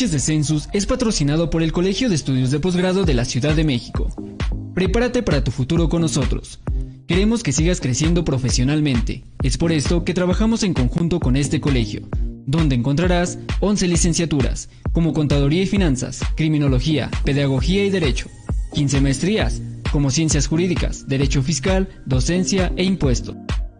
De Census es patrocinado por el Colegio de Estudios de Posgrado de la Ciudad de México. Prepárate para tu futuro con nosotros. Queremos que sigas creciendo profesionalmente. Es por esto que trabajamos en conjunto con este colegio, donde encontrarás 11 licenciaturas, como Contaduría y Finanzas, Criminología, Pedagogía y Derecho, 15 maestrías, como Ciencias Jurídicas, Derecho Fiscal, Docencia e Impuesto.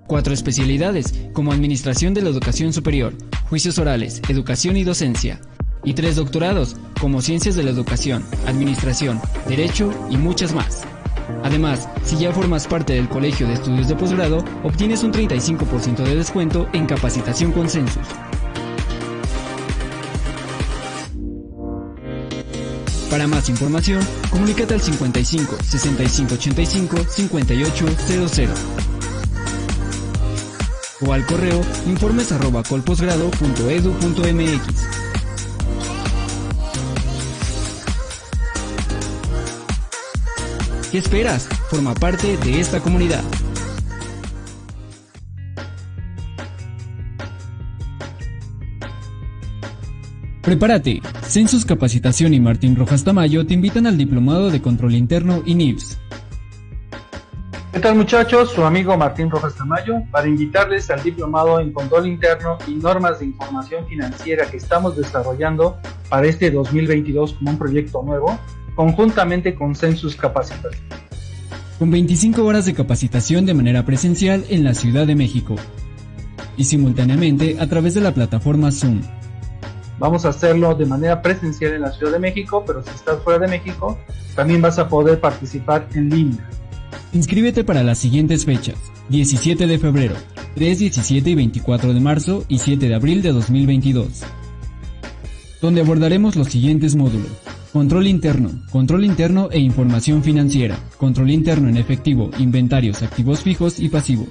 Cuatro especialidades, como Administración de la Educación Superior, Juicios Orales, Educación y Docencia y tres doctorados, como Ciencias de la Educación, Administración, Derecho y muchas más. Además, si ya formas parte del Colegio de Estudios de Posgrado, obtienes un 35% de descuento en capacitación con Census. Para más información, comunícate al 55 65 85 5800 o al correo informes ¿Qué esperas? Forma parte de esta comunidad. Prepárate. Census Capacitación y Martín Rojas Tamayo te invitan al Diplomado de Control Interno y NIPS. ¿Qué tal muchachos? Su amigo Martín Rojas Tamayo para invitarles al Diplomado en Control Interno y Normas de Información Financiera que estamos desarrollando para este 2022 como un proyecto nuevo conjuntamente con Census Capacitación. Con 25 horas de capacitación de manera presencial en la Ciudad de México y simultáneamente a través de la plataforma Zoom. Vamos a hacerlo de manera presencial en la Ciudad de México, pero si estás fuera de México, también vas a poder participar en línea. Inscríbete para las siguientes fechas: 17 de febrero, 3, 17 y 24 de marzo y 7 de abril de 2022, donde abordaremos los siguientes módulos. Control interno, control interno e información financiera, control interno en efectivo, inventarios, activos fijos y pasivos,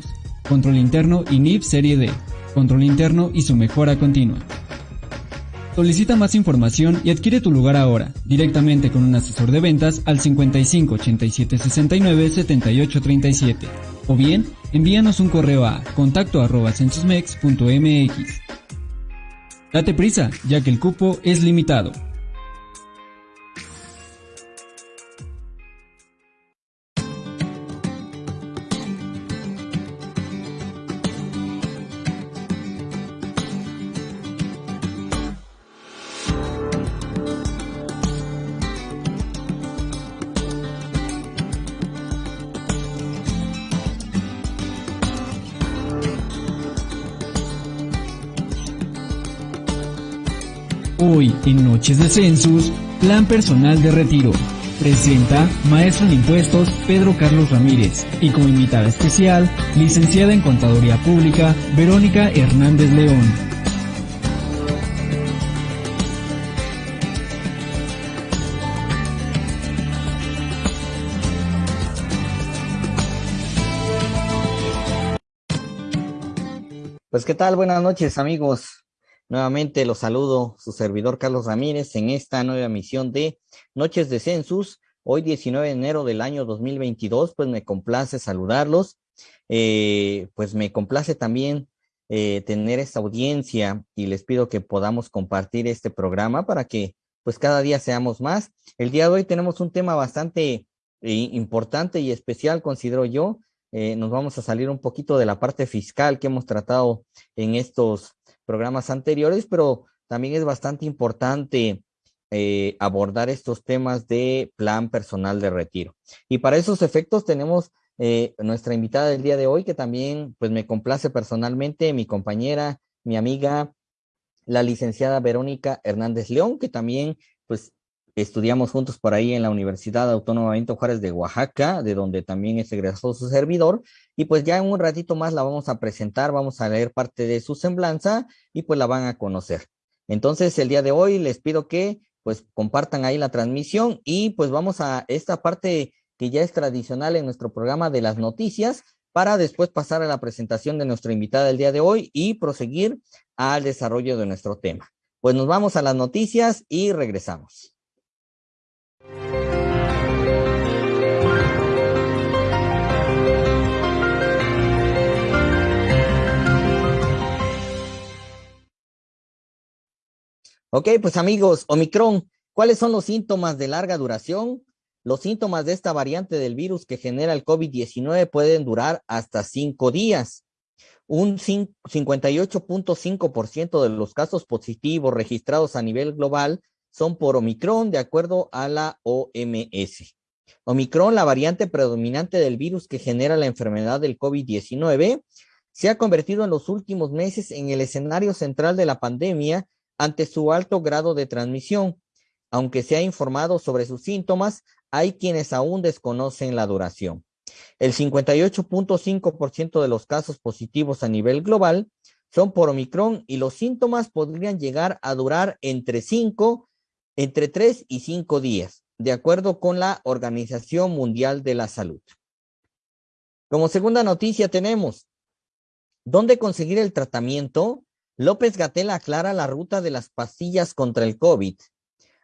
control interno y NIP Serie D, control interno y su mejora continua. Solicita más información y adquiere tu lugar ahora, directamente con un asesor de ventas al 55 87 69 78 37, o bien envíanos un correo a contacto arroba. Date prisa, ya que el cupo es limitado. Hoy en Noches de Census, Plan Personal de Retiro. Presenta Maestro en Impuestos Pedro Carlos Ramírez y como invitada especial, licenciada en Contaduría Pública Verónica Hernández León. Pues qué tal, buenas noches amigos. Nuevamente los saludo, su servidor Carlos Ramírez, en esta nueva emisión de Noches de Census. Hoy 19 de enero del año 2022, pues me complace saludarlos. Eh, pues me complace también eh, tener esta audiencia y les pido que podamos compartir este programa para que pues cada día seamos más. El día de hoy tenemos un tema bastante eh, importante y especial, considero yo. nos vamos a salir un poquito de la parte fiscal que hemos tratado en estos programas anteriores, pero también es bastante importante eh, abordar estos temas de plan personal de retiro. Y para esos efectos tenemos eh, nuestra invitada del día de hoy, que también pues me complace personalmente, mi compañera, mi amiga, la licenciada Verónica Hernández León, que también pues estudiamos juntos por ahí en la Universidad Autónoma Benito Juárez de Oaxaca, de donde también es egresado su servidor. Y pues ya en un ratito más la vamos a presentar, vamos a leer parte de su semblanza y pues la van a conocer. Entonces el día de hoy les pido que pues compartan ahí la transmisión y pues vamos a esta parte que ya es tradicional en nuestro programa de las noticias para después pasar a la presentación de nuestra invitada del día de hoy y proseguir al desarrollo de nuestro tema. Pues nos vamos a las noticias y regresamos. Ok, pues amigos, Omicron, ¿cuáles son los síntomas de larga duración? Los síntomas de esta variante del virus que genera el COVID-19 pueden durar hasta cinco días. Un 58.5% de los casos positivos registrados a nivel global son por Omicron, de acuerdo a la OMS. Omicron, la variante predominante del virus que genera la enfermedad del COVID-19, se ha convertido en los últimos meses en el escenario central de la pandemia ante su alto grado de transmisión. Aunque se ha informado sobre sus síntomas, hay quienes aún desconocen la duración. El 58.5% de los casos positivos a nivel global son por Omicron y los síntomas podrían llegar a durar entre 5, entre 3 y 5 días, de acuerdo con la Organización Mundial de la Salud. Como segunda noticia tenemos, ¿dónde conseguir el tratamiento? López Gatel aclara la ruta de las pastillas contra el COVID.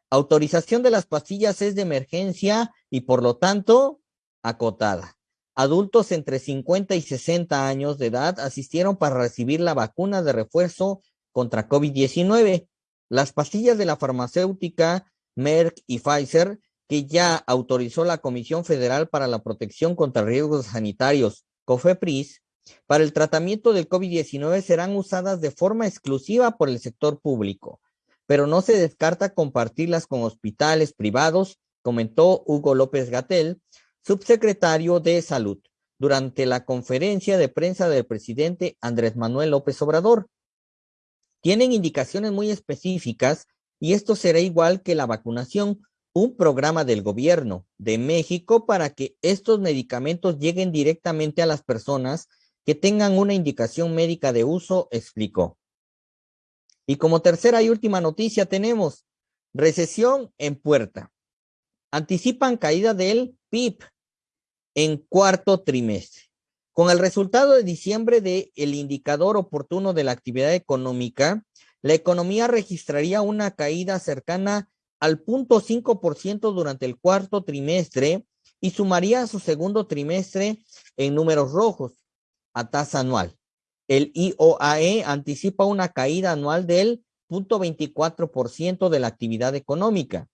Autorización de las pastillas es de emergencia y por lo tanto acotada. Adultos entre 50 y 60 años de edad asistieron para recibir la vacuna de refuerzo contra COVID-19. Las pastillas de la farmacéutica Merck y Pfizer, que ya autorizó la Comisión Federal para la Protección contra Riesgos Sanitarios, COFEPRIS, para el tratamiento del COVID-19 serán usadas de forma exclusiva por el sector público pero no se descarta compartirlas con hospitales privados, comentó Hugo López Gatel, subsecretario de Salud, durante la conferencia de prensa del presidente Andrés Manuel López Obrador. Tienen indicaciones muy específicas y esto será igual que la vacunación, un programa del gobierno de México para que estos medicamentos lleguen directamente a las personas que tengan una indicación médica de uso, explicó. Y como tercera y última noticia tenemos recesión en puerta. Anticipan caída del PIB en cuarto trimestre. Con el resultado de diciembre del el indicador oportuno de la actividad económica, la economía registraría una caída cercana al 0.5% durante el cuarto trimestre y sumaría su segundo trimestre en números rojos a tasa anual. El IOAE anticipa una caída anual del 0.24% de la actividad económica.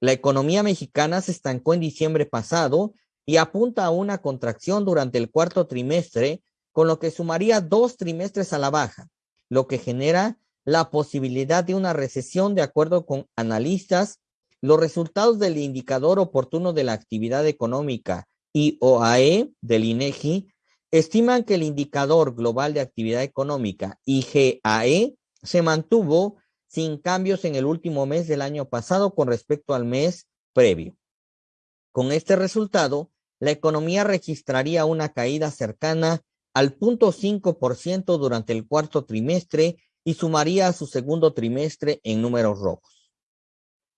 La economía mexicana se estancó en diciembre pasado y apunta a una contracción durante el cuarto trimestre, con lo que sumaría dos trimestres a la baja, lo que genera la posibilidad de una recesión de acuerdo con analistas. Los resultados del indicador oportuno de la actividad económica IOAE del INEGI estiman que el indicador global de actividad económica, IGAE, se mantuvo sin cambios en el último mes del año pasado con respecto al mes previo. Con este resultado, la economía registraría una caída cercana al 0.5% durante el cuarto trimestre y sumaría a su segundo trimestre en números rojos.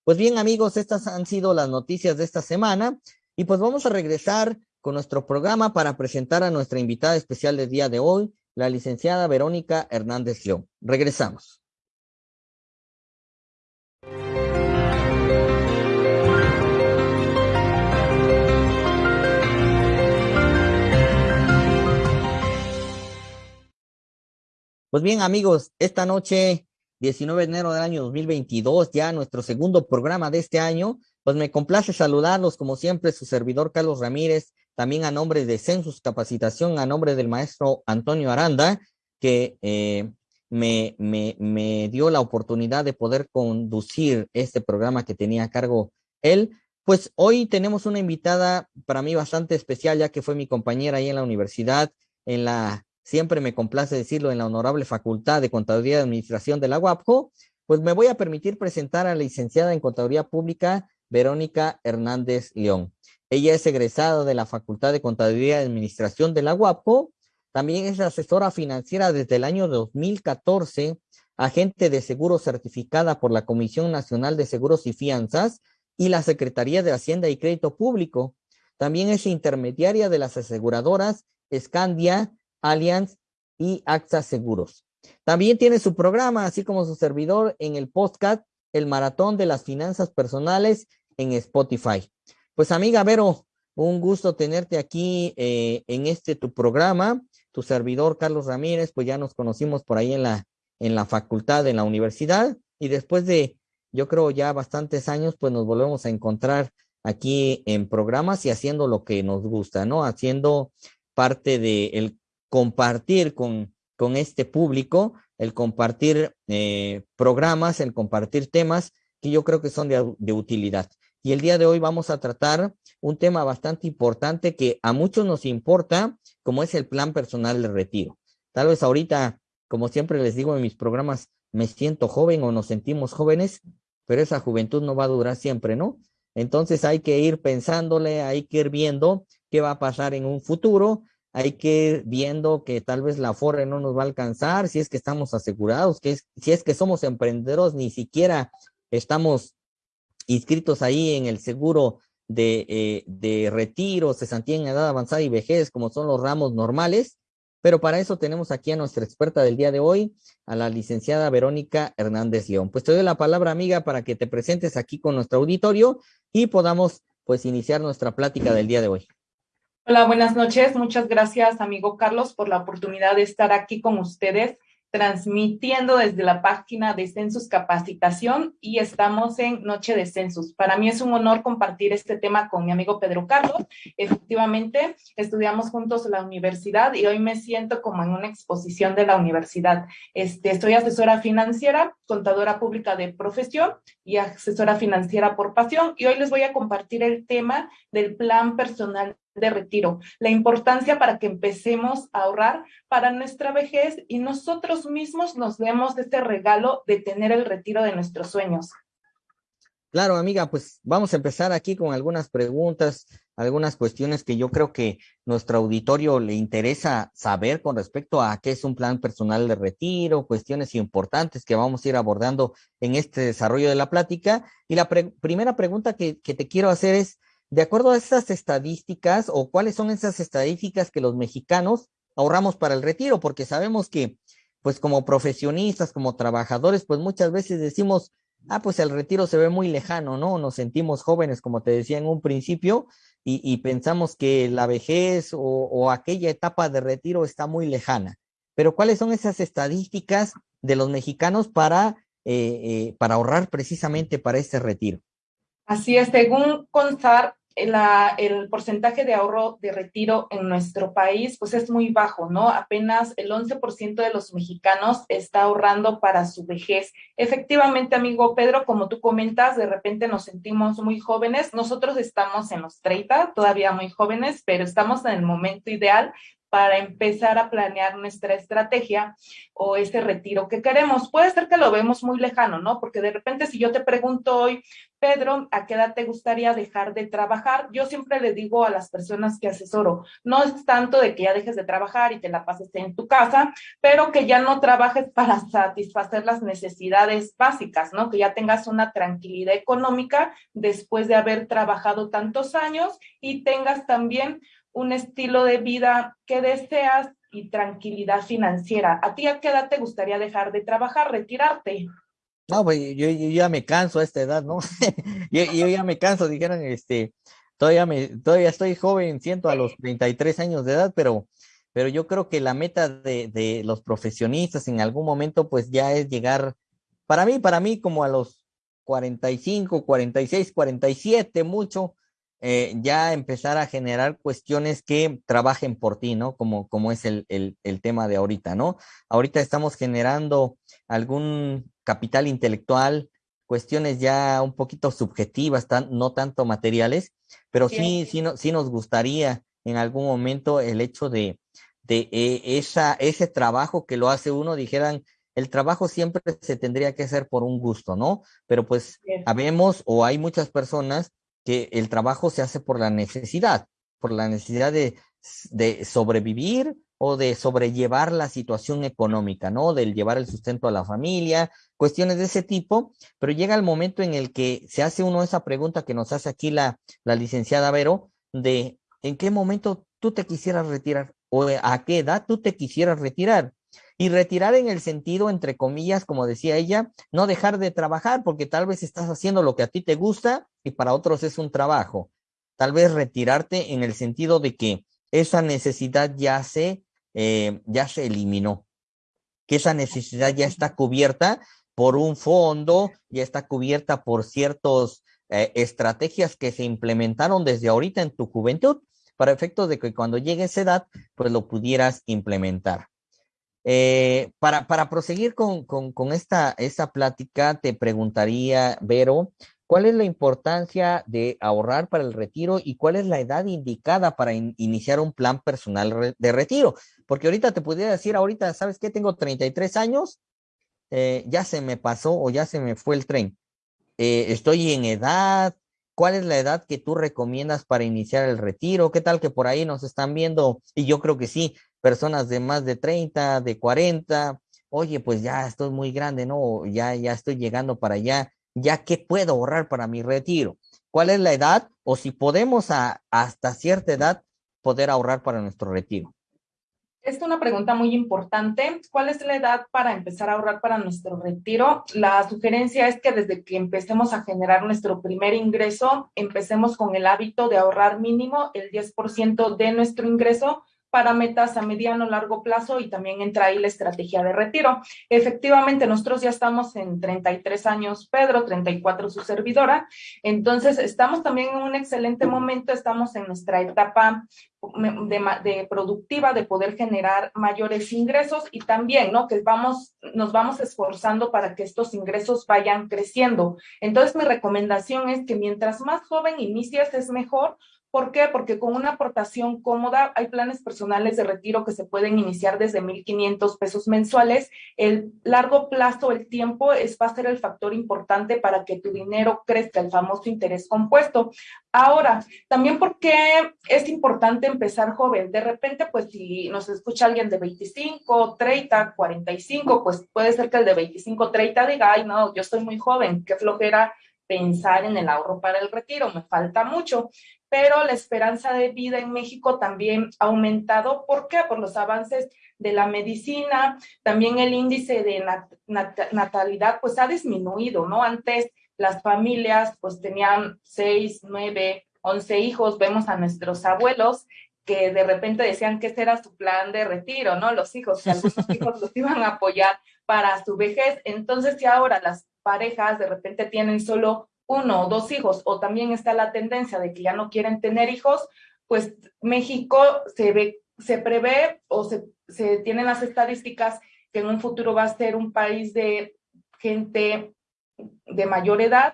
Pues bien, amigos, estas han sido las noticias de esta semana y pues vamos a regresar con nuestro programa para presentar a nuestra invitada especial del día de hoy, la licenciada Verónica Hernández León. Regresamos. Pues bien, amigos, esta noche, 19 de enero del año 2022, ya nuestro segundo programa de este año, pues me complace saludarlos, como siempre, su servidor Carlos Ramírez, también a nombre de Census Capacitación, a nombre del maestro Antonio Aranda, que eh, me, me, dio la oportunidad de poder conducir este programa que tenía a cargo él. Pues hoy tenemos una invitada para mí bastante especial, ya que fue mi compañera ahí en la universidad, en la, siempre me complace decirlo, en la honorable Facultad de Contaduría y Administración de la UAPJO, pues me voy a permitir presentar a la licenciada en Contaduría Pública, Verónica Hernández León. Ella es egresada de la Facultad de Contaduría y Administración de la UAPO. También es asesora financiera desde el año 2014, agente de seguro certificada por la Comisión Nacional de Seguros y Fianzas y la Secretaría de Hacienda y Crédito Público. También es intermediaria de las aseguradoras Scandia, Allianz y AXA Seguros. También tiene su programa, así como su servidor en el podcast El Maratón de las Finanzas Personales en Spotify. Pues amiga Vero, un gusto tenerte aquí eh, en este tu programa. Tu servidor Carlos Ramírez, pues ya nos conocimos por ahí en la, en la facultad, en la universidad. y después de, yo creo, ya bastantes años, pues nos volvemos a encontrar aquí en programas y haciendo lo que nos gusta, ¿no? Haciendo parte de el compartir con, con este público, el compartir eh, programas, el compartir temas que yo creo que son de, de utilidad. Y el día de hoy vamos a tratar un tema bastante importante que a muchos nos importa, como es el plan personal de retiro. Tal vez ahorita, como siempre les digo en mis programas, me siento joven o nos sentimos jóvenes, pero esa juventud no va a durar siempre, ¿no? Entonces hay que ir pensándole, hay que ir viendo qué va a pasar en un futuro, hay que ir viendo que tal vez la FORE no nos va a alcanzar, si es que estamos asegurados, que si es que somos emprendedores, ni siquiera estamos inscritos ahí en el seguro de, eh, de retiro, cesantía en edad avanzada y vejez, como son los ramos normales. Pero para eso tenemos aquí a nuestra experta del día de hoy, a la licenciada Verónica Hernández León. Pues te doy la palabra, amiga, para que te presentes aquí con nuestro auditorio y podamos pues iniciar nuestra plática del día de hoy. Hola, buenas noches. Muchas gracias, amigo Carlos, por la oportunidad de estar aquí con ustedes transmitiendo desde la página de Census Capacitación y estamos en Noche de Census. Para mí es un honor compartir este tema con mi amigo Pedro Carlos. Efectivamente, estudiamos juntos la universidad y hoy me siento como en una exposición de la universidad. Este, estoy asesora financiera, contadora pública de profesión y asesora financiera por pasión y hoy les voy a compartir el tema del plan personal de retiro, la importancia para que empecemos a ahorrar para nuestra vejez y nosotros mismos nos demos este regalo de tener el retiro de nuestros sueños. Claro, amiga, pues vamos a empezar aquí con algunas preguntas, algunas cuestiones que yo creo que nuestro auditorio le interesa saber con respecto a qué es un plan personal de retiro, cuestiones importantes que vamos a ir abordando en este desarrollo de la plática. Y la primera pregunta que, que te quiero hacer es, de acuerdo a esas estadísticas o cuáles son esas estadísticas que los mexicanos ahorramos para el retiro, porque sabemos que, pues como profesionistas, como trabajadores, pues muchas veces decimos, ah, pues el retiro se ve muy lejano, ¿no? Nos sentimos jóvenes, como te decía en un principio, y, pensamos que la vejez o, aquella etapa de retiro está muy lejana. Pero ¿cuáles son esas estadísticas de los mexicanos para, eh, eh, para ahorrar precisamente para este retiro? Así es, según CONSAR, la, el porcentaje de ahorro de retiro en nuestro país pues es muy bajo, ¿no? Apenas el 11% de los mexicanos está ahorrando para su vejez. Efectivamente, amigo Pedro, como tú comentas, de repente nos sentimos muy jóvenes. Nosotros estamos en los 30, todavía muy jóvenes, pero estamos en el momento ideal para empezar a planear nuestra estrategia o ese retiro que queremos. Puede ser que lo vemos muy lejano, ¿no? Porque de repente si yo te pregunto hoy, Pedro, ¿a qué edad te gustaría dejar de trabajar? Yo siempre le digo a las personas que asesoro, no es tanto de que ya dejes de trabajar y te la pases en tu casa, pero que ya no trabajes para satisfacer las necesidades básicas, ¿no? Que ya tengas una tranquilidad económica después de haber trabajado tantos años y tengas también un estilo de vida que deseas y tranquilidad financiera. ¿A ti a qué edad te gustaría dejar de trabajar, retirarte? No, pues yo, ya me canso a esta edad, ¿no? yo, ya me canso, dijeron, este, todavía me, todavía estoy joven, siento a los 33 años de edad, pero, pero yo creo que la meta de, de los profesionistas en algún momento, pues ya es llegar, para mí, para mí, como a los 45, 46, 47, mucho, eh, ya empezar a generar cuestiones que trabajen por ti, ¿no? Como, como es el, el, el, tema de ahorita, ¿no? Ahorita estamos generando algún capital intelectual, cuestiones ya un poquito subjetivas, tan, no tanto materiales, pero sí, sí, no, sí nos gustaría en algún momento el hecho de, de eh, esa, ese trabajo que lo hace uno, dijeran, el trabajo siempre se tendría que hacer por un gusto, ¿no? Pero pues sabemos o hay muchas personas que el trabajo se hace por la necesidad, por la necesidad de, sobrevivir o de sobrellevar la situación económica, ¿no? Del llevar el sustento a la familia, cuestiones de ese tipo, pero llega el momento en el que se hace uno esa pregunta que nos hace aquí la, la licenciada Vero, de en qué momento tú te quisieras retirar o a qué edad tú te quisieras retirar. Y retirar en el sentido, entre comillas, como decía ella, no dejar de trabajar porque tal vez estás haciendo lo que a ti te gusta y para otros es un trabajo. Tal vez retirarte en el sentido de que esa necesidad ya se, eh, ya se eliminó, que esa necesidad ya está cubierta por un fondo, ya está cubierta por ciertas eh, estrategias que se implementaron desde ahorita en tu juventud, para efectos de que cuando llegue esa edad, pues lo pudieras implementar. Eh, para, proseguir con, esta plática, te preguntaría, Vero, ¿cuál es la importancia de ahorrar para el retiro y cuál es la edad indicada para iniciar un plan personal de retiro? Porque ahorita te pudiera decir, ahorita, ¿sabes qué? Tengo 33 años, eh, ya se me pasó o ya se me fue el tren. Eh, estoy en edad, ¿cuál es la edad que tú recomiendas para iniciar el retiro? ¿Qué tal que por ahí nos están viendo? Y yo creo que sí, personas de más de 30, de 40, oye, pues ya estoy muy grande, ¿no? Ya, ya estoy llegando para allá, ya que puedo ahorrar para mi retiro. ¿Cuál es la edad? O si podemos hasta cierta edad poder ahorrar para nuestro retiro. Esta es una pregunta muy importante. ¿Cuál es la edad para empezar a ahorrar para nuestro retiro? La sugerencia es que desde que empecemos a generar nuestro primer ingreso, empecemos con el hábito de ahorrar mínimo el 10% de nuestro ingreso para metas a mediano, largo plazo y también entra ahí la estrategia de retiro. Efectivamente, nosotros ya estamos en 33 años, Pedro, 34 su servidora, entonces estamos también en un excelente momento, estamos en nuestra etapa de, productiva de poder generar mayores ingresos y también, ¿no? Que vamos, nos vamos esforzando para que estos ingresos vayan creciendo. Entonces, mi recomendación es que mientras más joven inicias es mejor, ¿Por qué? Porque con una aportación cómoda hay planes personales de retiro que se pueden iniciar desde 1.500 pesos mensuales. El largo plazo, el tiempo, es, va a ser el factor importante para que tu dinero crezca, el famoso interés compuesto. Ahora, también porque es importante empezar joven. De repente, pues si nos escucha alguien de 25, 30, 45, pues puede ser que el de 25, 30 diga, ay, no, yo estoy muy joven, qué flojera pensar en el ahorro para el retiro, me falta mucho pero la esperanza de vida en México también ha aumentado. ¿Por qué? Por los avances de la medicina, también el índice de natalidad pues ha disminuido, ¿no? Antes las familias pues tenían seis, nueve, once hijos, vemos a nuestros abuelos que de repente decían que ese era su plan de retiro, ¿no? Los hijos, que algunos hijos los iban a apoyar para su vejez. Entonces, si ahora las parejas de repente tienen solo uno o dos hijos, o también está la tendencia de que ya no quieren tener hijos, pues México se ve, se prevé o se, se tienen las estadísticas que en un futuro va a ser un país de gente de mayor edad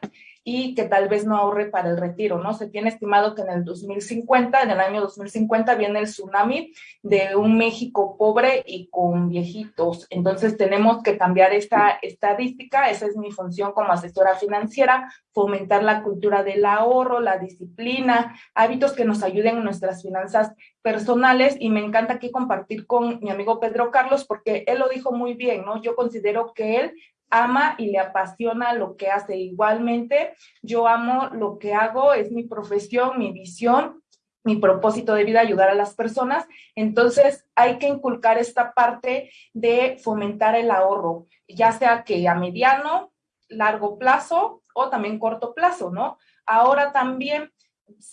y que tal vez no ahorre para el retiro, ¿no? Se tiene estimado que en el 2050, en el año 2050, viene el tsunami de un México pobre y con viejitos. Entonces tenemos que cambiar esta estadística, esa es mi función como asesora financiera, fomentar la cultura del ahorro, la disciplina, hábitos que nos ayuden en nuestras finanzas personales y me encanta aquí compartir con mi amigo Pedro Carlos porque él lo dijo muy bien, ¿no? Yo considero que él ama y le apasiona lo que hace. Igualmente, yo amo lo que hago, es mi profesión, mi visión, mi propósito de vida, ayudar a las personas. Entonces, hay que inculcar esta parte de fomentar el ahorro, ya sea que a mediano, largo plazo o también corto plazo, ¿no? Ahora también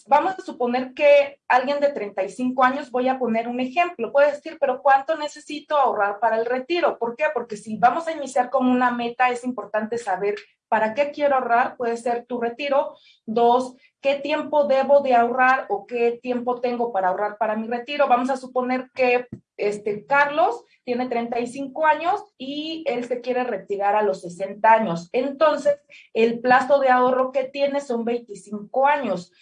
vamos a suponer que alguien de 35 años, voy a poner un ejemplo, puede decir, pero ¿cuánto necesito ahorrar para el retiro? ¿Por qué? Porque si vamos a iniciar con una meta, es importante saber para qué quiero ahorrar, puede ser tu retiro. Dos, ¿qué tiempo debo de ahorrar o qué tiempo tengo para ahorrar para mi retiro? Vamos a suponer que este Carlos tiene 35 años y él se quiere retirar a los 60 años. Entonces, el plazo de ahorro que tiene son 25 años.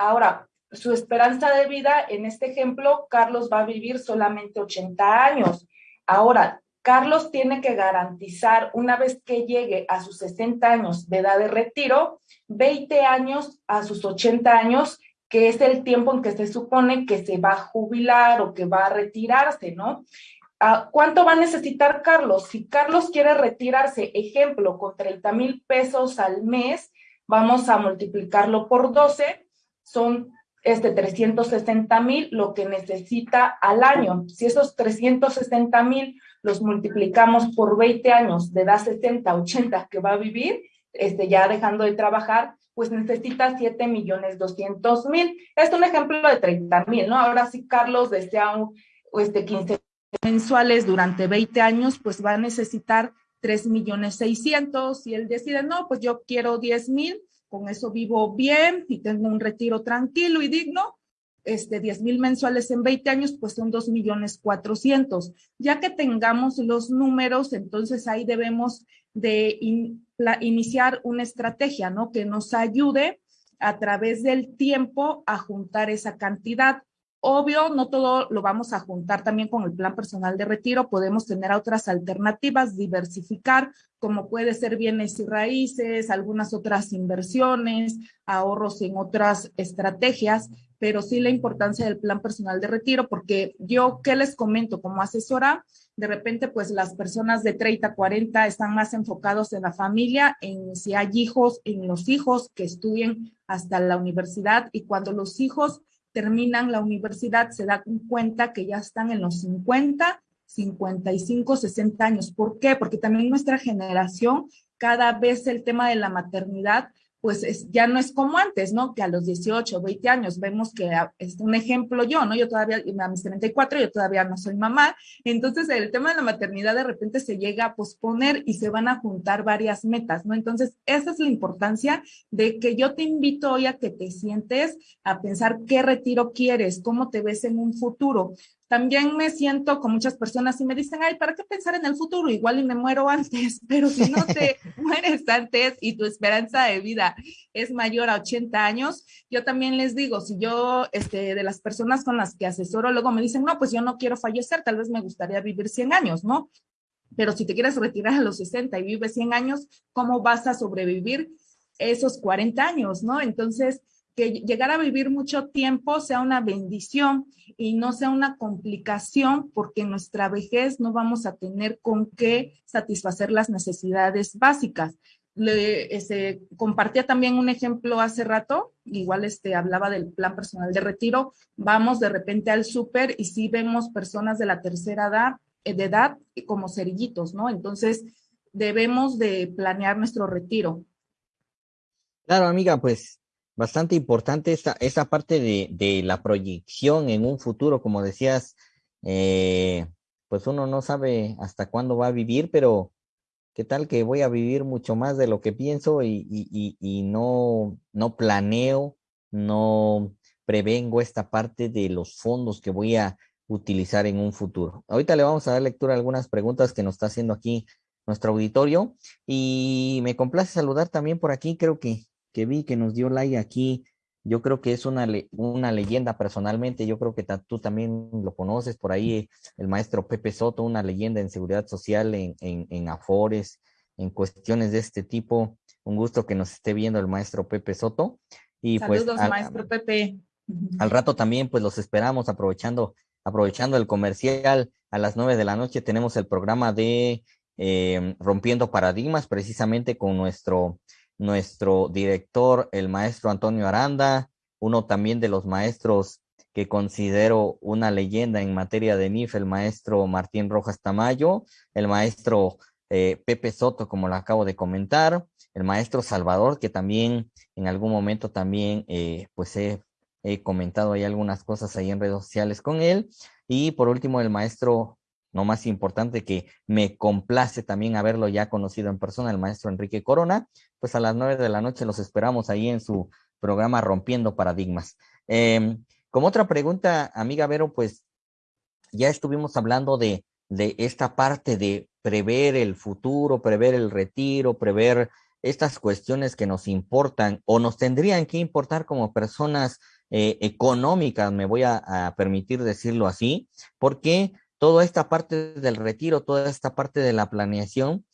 Ahora, su esperanza de vida, en este ejemplo, Carlos va a vivir solamente 80 años. Ahora, Carlos tiene que garantizar, una vez que llegue a sus 60 años de edad de retiro, 20 años a sus 80 años, que es el tiempo en que se supone que se va a jubilar o que va a retirarse, ¿no? Ah, ¿Cuánto va a necesitar Carlos? Si Carlos quiere retirarse, ejemplo, con 30 mil pesos al mes, vamos a multiplicarlo por 12, son este 360 mil lo que necesita al año. Si esos 360 mil los multiplicamos por 20 años de edad 60, 80 que va a vivir, este, ya dejando de trabajar, pues necesita 7 millones 200 mil. Es un ejemplo de 30 mil, ¿no? Ahora si Carlos desea un, este, 15 mensuales durante 20 años, pues va a necesitar 3 millones 600 y él decide, no, pues yo quiero 10 mil, con eso vivo bien y tengo un retiro tranquilo y digno, este, 10 mil mensuales en 20 años, pues son 2 millones 400. Ya que tengamos los números, entonces ahí debemos de iniciar una estrategia, ¿no? Que nos ayude a través del tiempo a juntar esa cantidad. Obvio, no todo lo vamos a juntar también con el plan personal de retiro, podemos tener otras alternativas, diversificar, como puede ser bienes y raíces, algunas otras inversiones, ahorros en otras estrategias, pero sí la importancia del plan personal de retiro, porque yo, ¿qué les comento como asesora? De repente, pues las personas de 30, 40 están más enfocados en la familia, en si hay hijos, en los hijos que estudien hasta la universidad y cuando los hijos terminan la universidad se dan cuenta que ya están en los 50, 55, 60 años. ¿Por qué? Porque también nuestra generación, cada vez el tema de la maternidad pues es, ya no es como antes, ¿no? Que a los 18, 20 años vemos que ah, es un ejemplo yo, ¿no? Yo todavía, a mis 34, yo todavía no soy mamá. Entonces, el tema de la maternidad de repente se llega a posponer y se van a juntar varias metas, ¿no? Entonces, esa es la importancia de que yo te invito hoy a que te sientes a pensar qué retiro quieres, cómo te ves en un futuro. También me siento con muchas personas y me dicen, ay, ¿para qué pensar en el futuro? Igual y me muero antes, pero si no te mueres antes y tu esperanza de vida es mayor a 80 años, yo también les digo, si yo, este, de las personas con las que asesoro, luego me dicen, no, pues yo no quiero fallecer, tal vez me gustaría vivir 100 años, ¿no? Pero si te quieres retirar a los 60 y vives 100 años, ¿cómo vas a sobrevivir esos 40 años, ¿no? Entonces, que llegar a vivir mucho tiempo sea una bendición y no sea una complicación porque en nuestra vejez no vamos a tener con qué satisfacer las necesidades básicas. Le, este, compartía también un ejemplo hace rato, igual este, hablaba del plan personal de retiro, vamos de repente al súper y sí vemos personas de la tercera edad, eh, de edad como cerillitos, ¿no? Entonces, debemos de planear nuestro retiro. Claro, amiga, pues bastante importante esta, esa parte de, de, la proyección en un futuro, como decías, eh, pues uno no sabe hasta cuándo va a vivir, pero qué tal que voy a vivir mucho más de lo que pienso y, y, y no, no planeo, no prevengo esta parte de los fondos que voy a utilizar en un futuro. Ahorita le vamos a dar lectura a algunas preguntas que nos está haciendo aquí nuestro auditorio y me complace saludar también por aquí, creo que que vi que nos dio like aquí, yo creo que es una, una leyenda personalmente, yo creo que tú también lo conoces por ahí, el maestro Pepe Soto, una leyenda en seguridad social, en, en, Afores, en cuestiones de este tipo. Un gusto que nos esté viendo el maestro Pepe Soto. Y pues Saludos, pues, maestro Pepe. Al rato también, pues los esperamos aprovechando, aprovechando el comercial. A las nueve de la noche tenemos el programa de eh, Rompiendo Paradigmas, precisamente con nuestro nuestro director, el maestro Antonio Aranda, uno también de los maestros que considero una leyenda en materia de NIF, el maestro Martín Rojas Tamayo, el maestro eh, Pepe Soto, como lo acabo de comentar, el maestro Salvador, que también en algún momento también eh, pues he, comentado ahí algunas cosas ahí en redes sociales con él, y por último el maestro no más importante que me complace también haberlo ya conocido en persona, el maestro Enrique Corona, pues a las nueve de la noche los esperamos ahí en su programa Rompiendo Paradigmas. Em, como otra pregunta, amiga Vero, pues ya estuvimos hablando de, de esta parte de prever el futuro, prever el retiro, prever estas cuestiones que nos importan o nos tendrían que importar como personas eh, económicas, me voy a, a, permitir decirlo así, porque toda esta parte del retiro, toda esta parte de la planeación.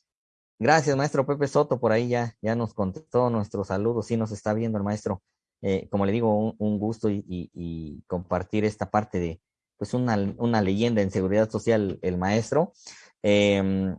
Gracias, maestro Pepe Soto, por ahí ya, ya nos contestó nuestro saludo, sí nos está viendo el maestro. Eh, como le digo, un, gusto y, compartir esta parte de, pues, una, una, leyenda en seguridad social, el maestro. Em,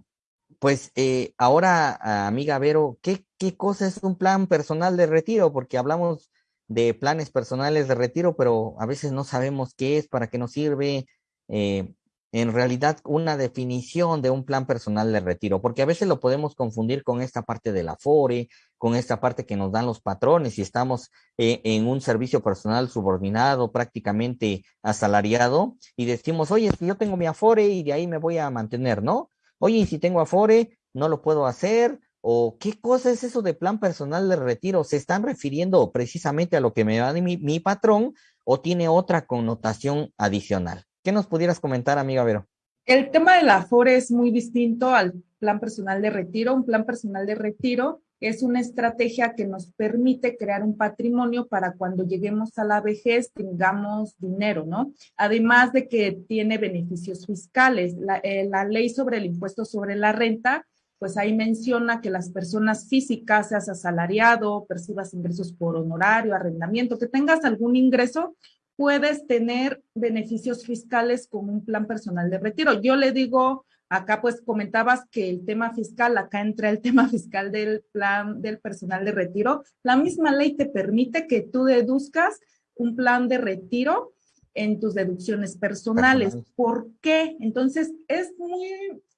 pues eh, ahora, amiga Vero, ¿qué, ¿qué cosa es un plan personal de retiro? Porque hablamos de planes personales de retiro, pero a veces no sabemos qué es, para qué nos sirve. Eh, en realidad una definición de un plan personal de retiro, porque a veces lo podemos confundir con esta parte de la FORE, con esta parte que nos dan los patrones y estamos eh, en un servicio personal subordinado, prácticamente asalariado, y decimos, oye, si yo tengo mi Afore y de ahí me voy a mantener, ¿no? Oye, y si tengo Afore, no lo puedo hacer, o qué cosa es eso de plan personal de retiro. ¿Se están refiriendo precisamente a lo que me da mi, mi patrón o tiene otra connotación adicional? ¿Qué nos pudieras comentar, amiga Vero? El tema del Afore es muy distinto al plan personal de retiro. Un plan personal de retiro es una estrategia que nos permite crear un patrimonio para cuando lleguemos a la vejez tengamos dinero, ¿no? Además de que tiene beneficios fiscales. La, eh, la ley sobre el impuesto sobre la renta, pues ahí menciona que las personas físicas, seas asalariado, percibas ingresos por honorario, arrendamiento, que tengas algún ingreso, puedes tener beneficios fiscales con un plan personal de retiro. Yo le digo Acá pues comentabas que el tema fiscal, acá entra el tema fiscal del plan del personal de retiro. La misma ley te permite que tú deduzcas un plan de retiro en tus deducciones personales. ¿Por qué? Entonces, es muy,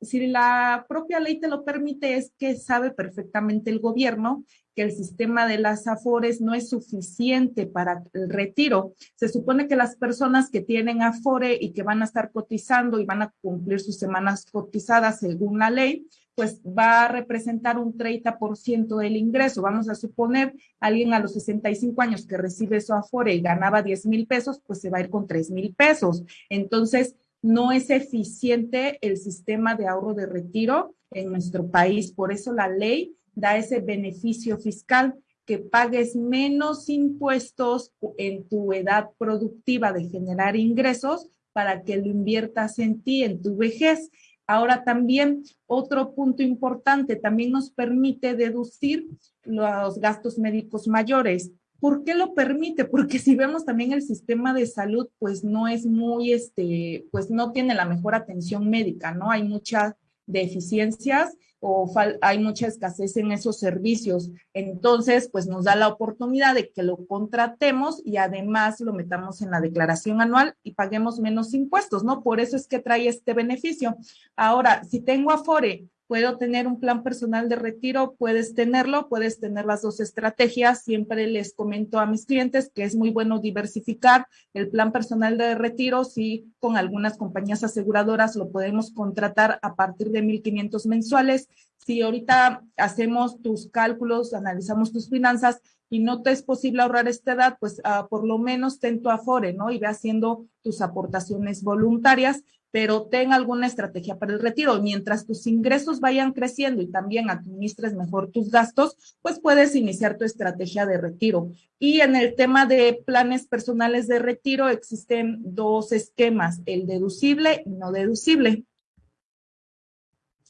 si la propia ley te lo permite, es que sabe perfectamente el gobierno que el sistema de las AFORES no es suficiente para el retiro. Se supone que las personas que tienen AFORE y que van a estar cotizando y van a cumplir sus semanas cotizadas según la ley, pues va a representar un 30% del ingreso. Vamos a suponer alguien a los 65 años que recibe su Afore y ganaba 10 mil pesos, pues se va a ir con 3 mil pesos. Entonces, no es eficiente el sistema de ahorro de retiro en nuestro país. Por eso la ley da ese beneficio fiscal que pagues menos impuestos en tu edad productiva de generar ingresos para que lo inviertas en ti, en tu vejez. Ahora también otro punto importante, también nos permite deducir los gastos médicos mayores. ¿Por qué lo permite? Porque si vemos también el sistema de salud, pues no es muy, este, pues no tiene la mejor atención médica, ¿no? Hay muchas deficiencias o hay mucha escasez en esos servicios. Entonces, pues nos da la oportunidad de que lo contratemos y además lo metamos en la declaración anual y paguemos menos impuestos, ¿no? Por eso es que trae este beneficio. Ahora, si tengo Afore puedo tener un plan personal de retiro, puedes tenerlo, puedes tener las dos estrategias. Siempre les comento a mis clientes que es muy bueno diversificar el plan personal de retiro. Si con algunas compañías aseguradoras lo podemos contratar a partir de 1.500 mensuales. Si ahorita hacemos tus cálculos, analizamos tus finanzas y no te es posible ahorrar esta edad, pues uh, por lo menos ten tu afore, ¿no? Y ve haciendo tus aportaciones voluntarias pero ten alguna estrategia para el retiro. Mientras tus ingresos vayan creciendo y también administres mejor tus gastos, pues puedes iniciar tu estrategia de retiro. Y en el tema de planes personales de retiro existen dos esquemas, el deducible y no deducible.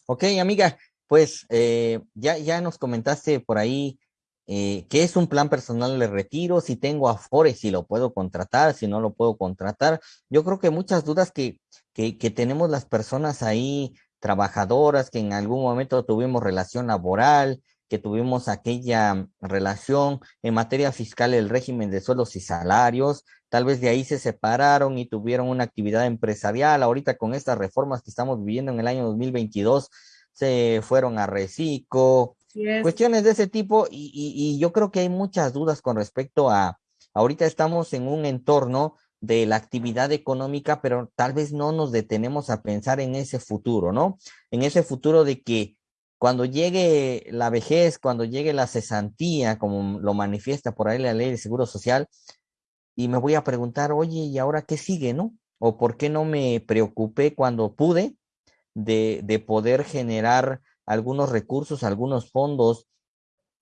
Ok, amiga, pues eh, ya, ya nos comentaste por ahí eh, qué es un plan personal de retiro, si tengo Afore, si lo puedo contratar, si no lo puedo contratar. Yo creo que muchas dudas que, que, que tenemos las personas ahí, trabajadoras, que en algún momento tuvimos relación laboral, que tuvimos aquella relación en materia fiscal, el régimen de sueldos y salarios, tal vez de ahí se separaron y tuvieron una actividad empresarial. Ahorita con estas reformas que estamos viviendo en el año 2022, se fueron a Recico, cuestiones de ese tipo y, y, yo creo que hay muchas dudas con respecto a, ahorita estamos en un entorno de la actividad económica, pero tal vez no nos detenemos a pensar en ese futuro, ¿no? En ese futuro de que cuando llegue la vejez, cuando llegue la cesantía, como lo manifiesta por ahí la ley de seguro social, y me voy a preguntar, oye, ¿y ahora qué sigue, no? ¿O por qué no me preocupé cuando pude de, de poder generar algunos recursos, algunos fondos,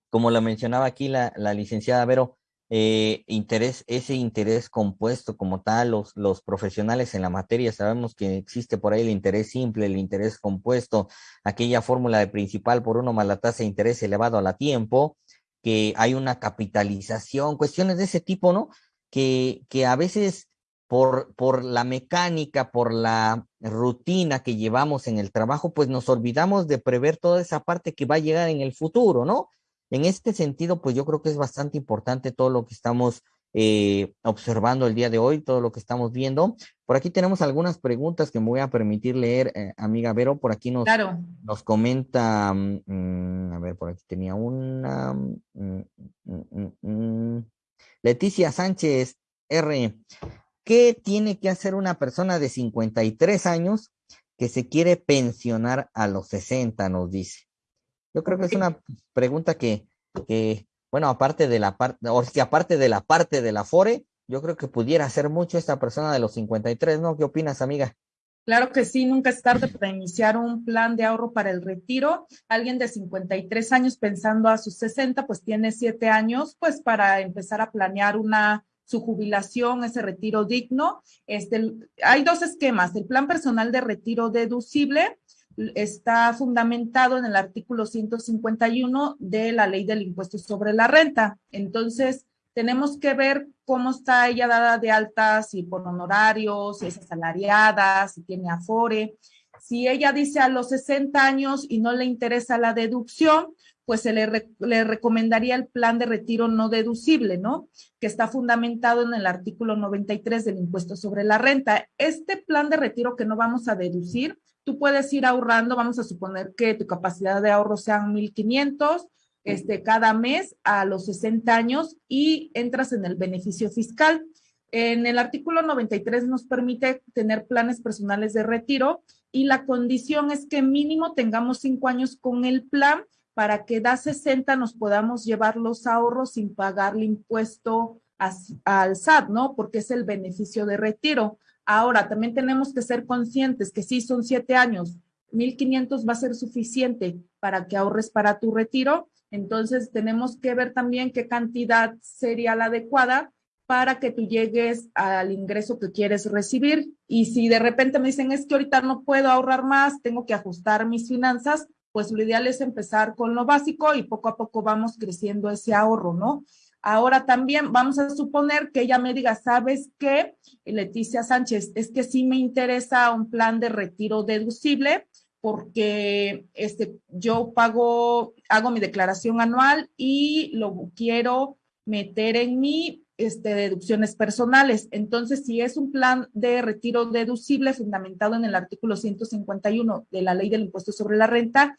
como lo mencionaba aquí la, la licenciada Vero, eh, interés, ese interés compuesto como tal, los, los profesionales en la materia sabemos que existe por ahí el interés simple, el interés compuesto, aquella fórmula de principal por uno más la tasa de interés elevado a la tiempo, que hay una capitalización, cuestiones de ese tipo, ¿no? Que, que a veces por, por la mecánica, por la rutina que llevamos en el trabajo, pues nos olvidamos de prever toda esa parte que va a llegar en el futuro, ¿no? En este sentido, pues yo creo que es bastante importante todo lo que estamos eh, observando el día de hoy, todo lo que estamos viendo. Por aquí tenemos algunas preguntas que me voy a permitir leer, eh, amiga Vero. Por aquí nos, nos comenta, mm, a ver, por aquí tenía una. Mm, mm, Leticia Sánchez R. ¿Qué tiene que hacer una persona de 53 años que se quiere pensionar a los 60, nos dice? Yo creo que es una pregunta que, que bueno, aparte de la parte, o que aparte de la parte de la FORE, yo creo que pudiera hacer mucho esta persona de los 53, ¿no? ¿Qué opinas, amiga? Claro que sí, nunca es tarde para iniciar un plan de ahorro para el retiro. Alguien de 53 años pensando a sus 60, pues tiene 7 años, pues para empezar a planear una su jubilación, ese retiro digno. Este, hay dos esquemas. El plan personal de retiro deducible está fundamentado en el artículo 151 de la ley del impuesto sobre la renta. Entonces, tenemos que ver cómo está ella dada de alta, si por honorarios, si es asalariada, si tiene afore. Si ella dice a los 60 años y no le interesa la deducción, pues se le, le, recomendaría el plan de retiro no deducible, ¿no? Que está fundamentado en el artículo 93 del impuesto sobre la renta. Este plan de retiro que no vamos a deducir, tú puedes ir ahorrando, vamos a suponer que tu capacidad de ahorro sean 1.500 este, cada mes a los 60 años y entras en el beneficio fiscal. En el artículo 93 nos permite tener planes personales de retiro y la condición es que mínimo tengamos cinco años con el plan para que da 60 nos podamos llevar los ahorros sin pagarle impuesto al SAT, ¿no? Porque es el beneficio de retiro. Ahora, también tenemos que ser conscientes que si son siete años, 1.500 va a ser suficiente para que ahorres para tu retiro entonces, tenemos que ver también qué cantidad sería la adecuada para que tú llegues al ingreso que quieres recibir. Y si de repente me dicen, es que ahorita no puedo ahorrar más, tengo que ajustar mis finanzas, pues lo ideal es empezar con lo básico y poco a poco vamos creciendo ese ahorro, ¿no? Ahora también vamos a suponer que ella me diga, ¿sabes qué? Leticia Sánchez, es que sí me interesa un plan de retiro deducible porque este, yo pago, hago mi declaración anual y lo quiero meter en mi este, deducciones personales. Entonces, si es un plan de retiro deducible fundamentado en el artículo 151 de la ley del impuesto sobre la renta,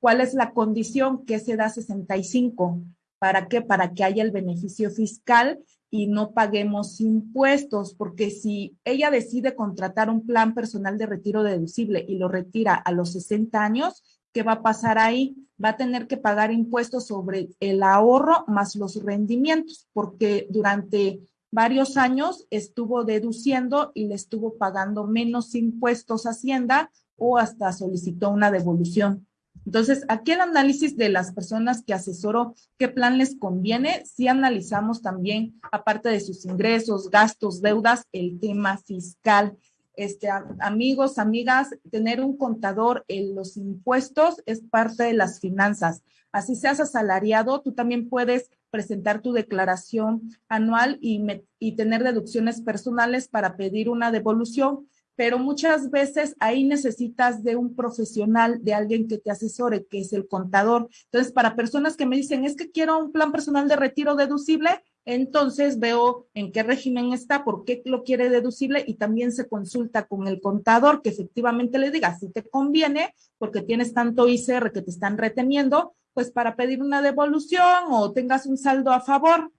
¿cuál es la condición que se da 65? ¿Para qué? Para que haya el beneficio fiscal y no paguemos impuestos, porque si ella decide contratar un plan personal de retiro deducible y lo retira a los 60 años, ¿qué va a pasar ahí? Va a tener que pagar impuestos sobre el ahorro más los rendimientos, porque durante varios años estuvo deduciendo y le estuvo pagando menos impuestos a Hacienda o hasta solicitó una devolución. Entonces, aquí el análisis de las personas que asesoro qué plan les conviene, si analizamos también, aparte de sus ingresos, gastos, deudas, el tema fiscal. Este, amigos, amigas, tener un contador en los impuestos es parte de las finanzas. Así seas asalariado, tú también puedes presentar tu declaración anual y, y tener deducciones personales para pedir una devolución pero muchas veces ahí necesitas de un profesional, de alguien que te asesore, que es el contador. Entonces, para personas que me dicen, es que quiero un plan personal de retiro deducible, entonces veo en qué régimen está, por qué lo quiere deducible y también se consulta con el contador que efectivamente le diga si te conviene, porque tienes tanto ICR que te están reteniendo, pues para pedir una devolución o tengas un saldo a favor.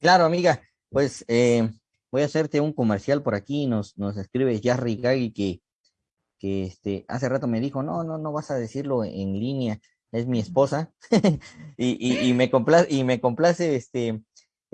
Claro, amiga, pues eh, voy a hacerte un comercial por aquí, nos, nos escribe Jarry Gagui que, que este, hace rato me dijo, no, no, no vas a decirlo en línea, es mi esposa, y, y, me complace, y me complace este,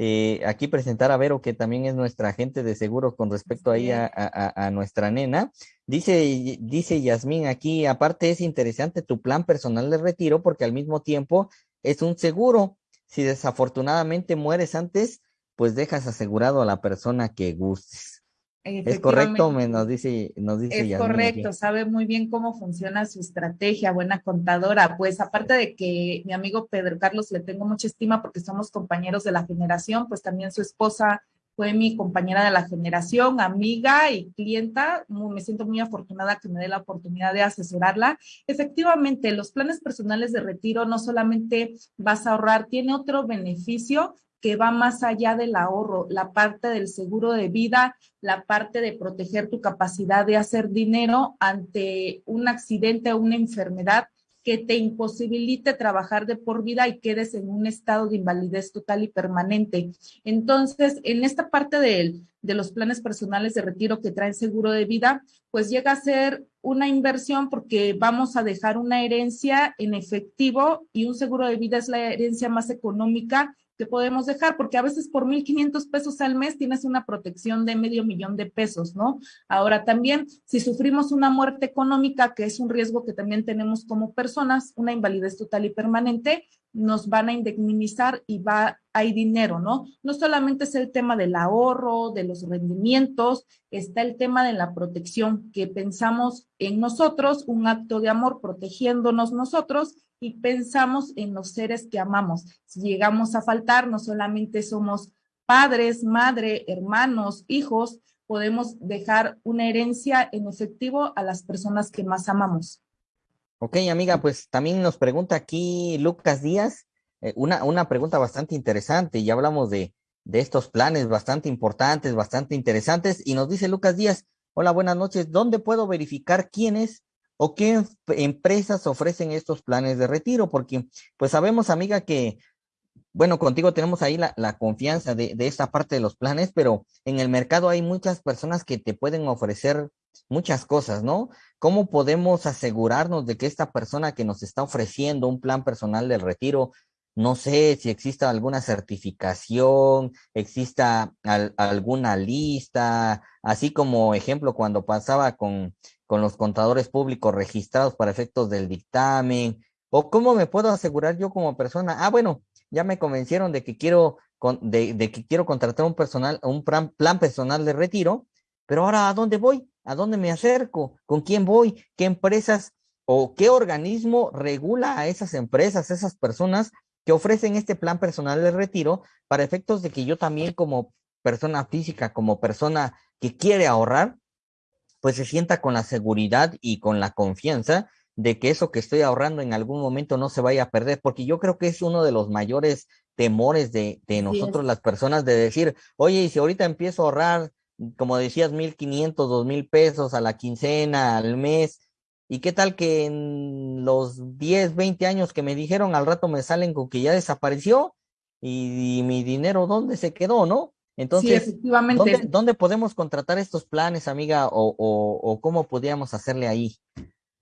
eh, aquí presentar a Vero, que también es nuestra agente de seguro con respecto ahí a, a, a, nuestra nena. Dice, dice Yasmín aquí, aparte es interesante tu plan personal de retiro porque al mismo tiempo es un seguro. Si desafortunadamente mueres antes, pues dejas asegurado a la persona que gustes. Es correcto, me nos dice, nos dice. Es correcto, sabe muy bien cómo funciona su estrategia, buena contadora. Pues aparte de que mi amigo Pedro Carlos le tengo mucha estima porque somos compañeros de la generación, pues también su esposa fue mi compañera de la generación, amiga y clienta. Me siento muy afortunada que me dé la oportunidad de asesorarla. Efectivamente, los planes personales de retiro no solamente vas a ahorrar, tiene otro beneficio que va más allá del ahorro, la parte del seguro de vida, la parte de proteger tu capacidad de hacer dinero ante un accidente o una enfermedad que te imposibilite trabajar de por vida y quedes en un estado de invalidez total y permanente. Entonces, en esta parte de, los planes personales de retiro que traen seguro de vida, pues llega a ser una inversión porque vamos a dejar una herencia en efectivo y un seguro de vida es la herencia más económica que podemos dejar, porque a veces por 1.500 pesos al mes tienes una protección de medio millón de pesos, ¿no? Ahora también, si sufrimos una muerte económica, que es un riesgo que también tenemos como personas, una invalidez total y permanente, nos van a indemnizar y va, hay dinero, ¿no? No solamente es el tema del ahorro, de los rendimientos, está el tema de la protección, que pensamos en nosotros, un acto de amor protegiéndonos nosotros y pensamos en los seres que amamos. Si llegamos a faltar, no solamente somos padres, madre, hermanos, hijos, podemos dejar una herencia en efectivo a las personas que más amamos. Ok, amiga, pues también nos pregunta aquí Lucas Díaz, eh, una, una pregunta bastante interesante. Ya hablamos de, de estos planes bastante importantes, bastante interesantes, y nos dice Lucas Díaz, hola, buenas noches, ¿dónde puedo verificar quiénes o qué empresas ofrecen estos planes de retiro, porque pues sabemos, amiga, que, bueno, contigo tenemos ahí la, confianza de, de, esta parte de los planes, pero en el mercado hay muchas personas que te pueden ofrecer muchas cosas, ¿no? ¿Cómo podemos asegurarnos de que esta persona que nos está ofreciendo un plan personal del retiro, no sé si exista alguna certificación, exista alguna lista, así como ejemplo cuando pasaba con con los contadores públicos registrados para efectos del dictamen? ¿O cómo me puedo asegurar yo como persona? Ah, bueno, ya me convencieron de que quiero, de, que quiero contratar un personal, un plan, plan personal de retiro, pero ahora ¿a dónde voy? ¿A dónde me acerco? ¿Con quién voy? ¿Qué empresas o qué organismo regula a esas empresas, esas personas que ofrecen este plan personal de retiro para efectos de que yo también como persona física, como persona que quiere ahorrar, pues se sienta con la seguridad y con la confianza de que eso que estoy ahorrando en algún momento no se vaya a perder, porque yo creo que es uno de los mayores temores de, de nosotros las personas de decir, oye, y si ahorita empiezo a ahorrar, como decías, mil quinientos, dos mil pesos a la quincena, al mes, ¿y qué tal que en los 10, 20 años que me dijeron al rato me salen con que ya desapareció y mi dinero dónde se quedó, ¿no? Entonces, efectivamente. ¿dónde, podemos contratar estos planes, amiga, o, cómo podríamos hacerle ahí?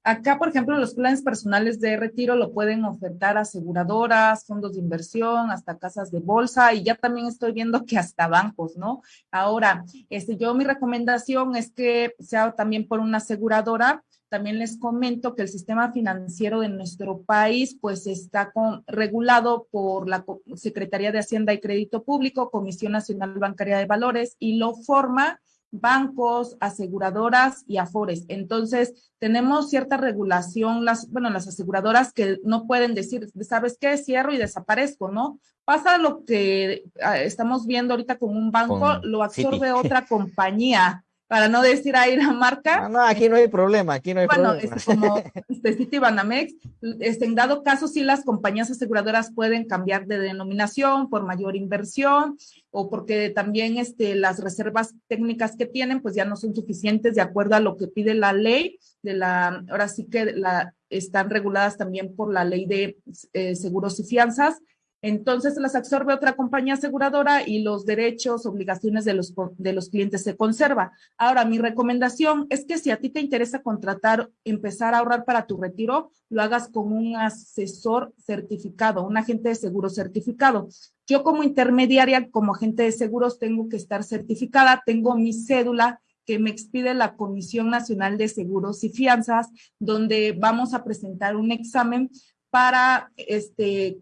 Acá, por ejemplo, los planes personales de retiro lo pueden ofertar aseguradoras, fondos de inversión, hasta casas de bolsa y ya también estoy viendo que hasta bancos, ¿no? Ahora, este, yo mi recomendación es que sea también por una aseguradora también les comento que el sistema financiero de nuestro país pues está regulado por la Secretaría de Hacienda y Crédito Público, Comisión Nacional Bancaria de Valores y lo forma bancos, aseguradoras y afores. Entonces, tenemos cierta regulación, las, bueno, las aseguradoras que no pueden decir, ¿sabes qué? Cierro y desaparezco, ¿no? Pasa lo que ah, estamos viendo ahorita con un banco, lo absorbe otra compañía para no decir ahí la marca. No, no, aquí no hay problema, aquí no hay bueno, problema. Bueno, como este City Banamex, este, en dado caso, sí las compañías aseguradoras pueden cambiar de denominación por mayor inversión o porque también este, las reservas técnicas que tienen, pues ya no son suficientes de acuerdo a lo que pide la ley de la, ahora sí que la, están reguladas también por la ley de eh, seguros y fianzas entonces las absorbe otra compañía aseguradora y los derechos, obligaciones de los, de los clientes se conserva. Ahora, mi recomendación es que si a ti te interesa contratar, empezar a ahorrar para tu retiro, lo hagas con un asesor certificado, un agente de seguros certificado. Yo como intermediaria, como agente de seguros, tengo que estar certificada, tengo mi cédula que me expide la Comisión Nacional de Seguros y Fianzas, donde vamos a presentar un examen para este,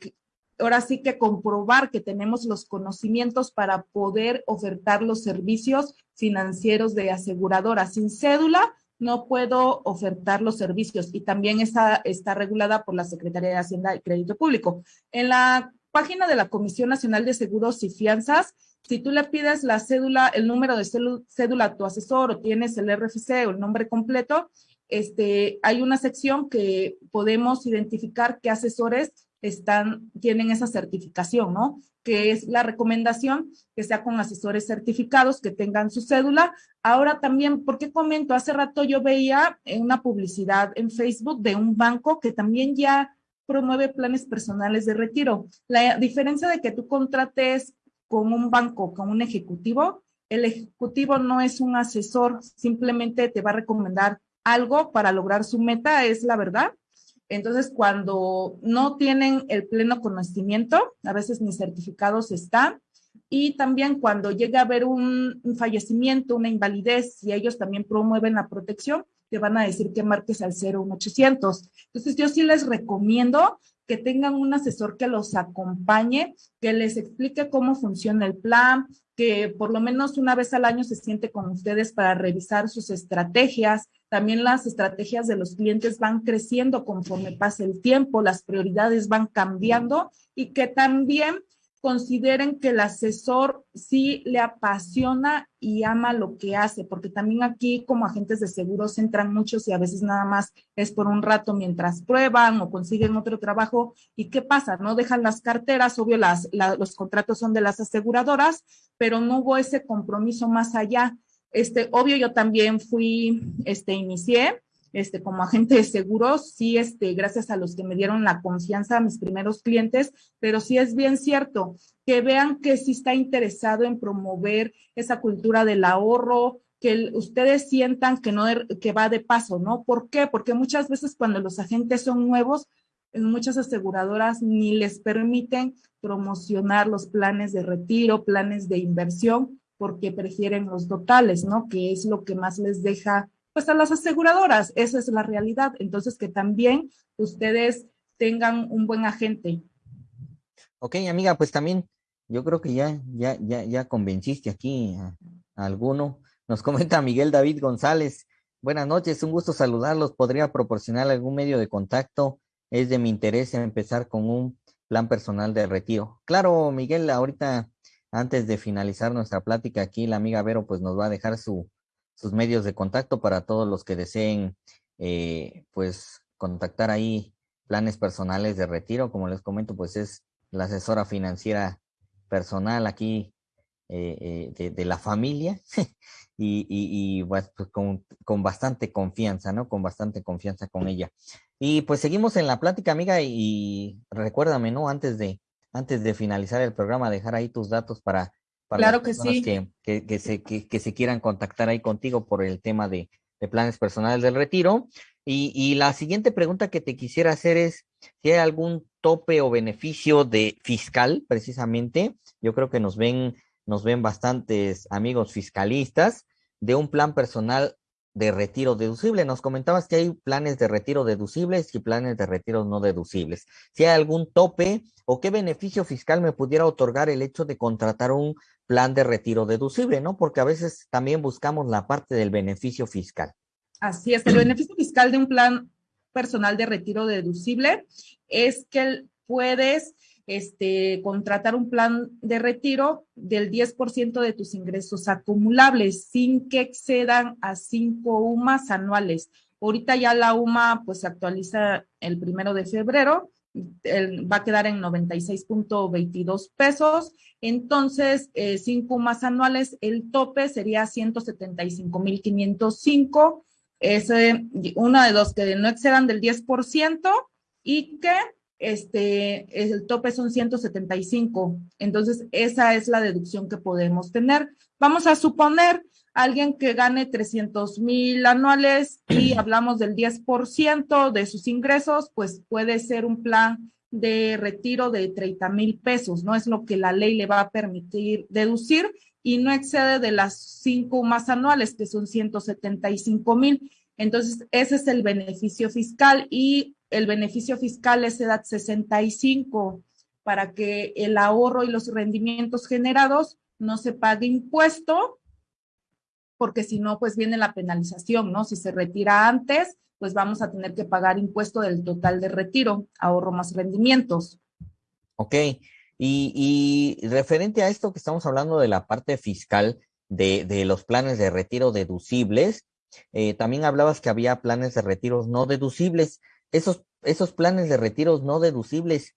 ahora sí que comprobar que tenemos los conocimientos para poder ofertar los servicios financieros de aseguradora. Sin cédula no puedo ofertar los servicios y también está, está regulada por la Secretaría de Hacienda y Crédito Público. En la página de la Comisión Nacional de Seguros y Fianzas, si tú le pides la cédula, el número de cédula a tu asesor o tienes el RFC o el nombre completo, este, hay una sección que podemos identificar qué asesores están, tienen esa certificación, ¿no? Que es la recomendación que sea con asesores certificados que tengan su cédula. Ahora también, ¿por qué comento? Hace rato yo veía una publicidad en Facebook de un banco que también ya promueve planes personales de retiro. La diferencia de que tú contrates con un banco, con un ejecutivo, el ejecutivo no es un asesor, simplemente te va a recomendar algo para lograr su meta, es la verdad. Entonces, cuando no tienen el pleno conocimiento, a veces ni certificados están, y también cuando llega a haber un, fallecimiento, una invalidez, y ellos también promueven la protección, te van a decir que marques al 01800. Entonces, yo sí les recomiendo que tengan un asesor que los acompañe, que les explique cómo funciona el plan, que por lo menos una vez al año se siente con ustedes para revisar sus estrategias. También las estrategias de los clientes van creciendo conforme pasa el tiempo, las prioridades van cambiando y que también consideren que el asesor sí le apasiona y ama lo que hace, porque también aquí como agentes de seguros entran muchos y a veces nada más es por un rato mientras prueban o consiguen otro trabajo. ¿Y qué pasa? No dejan las carteras, obvio las, los contratos son de las aseguradoras, pero no hubo ese compromiso más allá. Este, obvio, yo también fui, este, inicié este, como agente de seguros, sí, este, gracias a los que me dieron la confianza a mis primeros clientes, pero sí es bien cierto que vean que sí está interesado en promover esa cultura del ahorro, que ustedes sientan que no que va de paso, ¿no? ¿Por qué? Porque muchas veces cuando los agentes son nuevos, en muchas aseguradoras ni les permiten promocionar los planes de retiro, planes de inversión, porque prefieren los totales, ¿no? Que es lo que más les deja pues a las aseguradoras. Esa es la realidad. Entonces, que también ustedes tengan un buen agente. Ok, amiga, pues también yo creo que ya, ya, ya, ya convenciste aquí a, alguno. Nos comenta Miguel David González. Buenas noches, un gusto saludarlos. ¿Podría proporcionar algún medio de contacto? Es de mi interés empezar con un plan personal de retiro. Claro, Miguel, ahorita antes de finalizar nuestra plática aquí, la amiga Vero pues nos va a dejar su, sus medios de contacto para todos los que deseen, eh, pues, contactar ahí planes personales de retiro. Como les comento, pues es la asesora financiera personal aquí eh, eh, de, la familia y, y, pues, pues con, con, bastante confianza, ¿no? Con bastante confianza con ella. Y pues seguimos en la plática, amiga, y, recuérdame, ¿no? Antes de, antes de finalizar el programa, dejar ahí tus datos para claro que sí. Que, que, se, que, se quieran contactar ahí contigo por el tema de, planes personales del retiro. Y, y, la siguiente pregunta que te quisiera hacer es si hay algún tope o beneficio de fiscal, precisamente. Yo creo que nos ven, nos ven bastantes amigos fiscalistas de un plan personal de retiro deducible. Nos comentabas que hay planes de retiro deducibles y planes de retiro no deducibles. Si hay algún tope o qué beneficio fiscal me pudiera otorgar el hecho de contratar un plan de retiro deducible, ¿no? Porque a veces también buscamos la parte del beneficio fiscal. Así es, el beneficio fiscal de un plan personal de retiro deducible es que puedes este, contratar un plan de retiro del 10% de tus ingresos acumulables sin que excedan a 5 UMAS anuales. Ahorita ya la UMA pues se actualiza el primero de febrero va a quedar en 96.22 pesos. Entonces, eh, cinco más anuales, el tope sería 175.505. Es una de dos que no excedan del 10% y que este, el tope son 175. Entonces, esa es la deducción que podemos tener. Vamos a suponer alguien que gane 300 mil anuales y hablamos del 10% de sus ingresos, pues puede ser un plan de retiro de 30 mil pesos, no es lo que la ley le va a permitir deducir y no excede de las cinco más anuales, que son 175 mil. Entonces, ese es el beneficio fiscal y el beneficio fiscal es edad 65 para que el ahorro y los rendimientos generados no se pague impuesto porque si no, pues viene la penalización, ¿no? Si se retira antes, pues vamos a tener que pagar impuesto del total de retiro, ahorro más rendimientos. Ok, y, referente a esto que estamos hablando de la parte fiscal de, los planes de retiro deducibles, eh, también hablabas que había planes de retiros no deducibles. Esos, esos planes de retiros no deducibles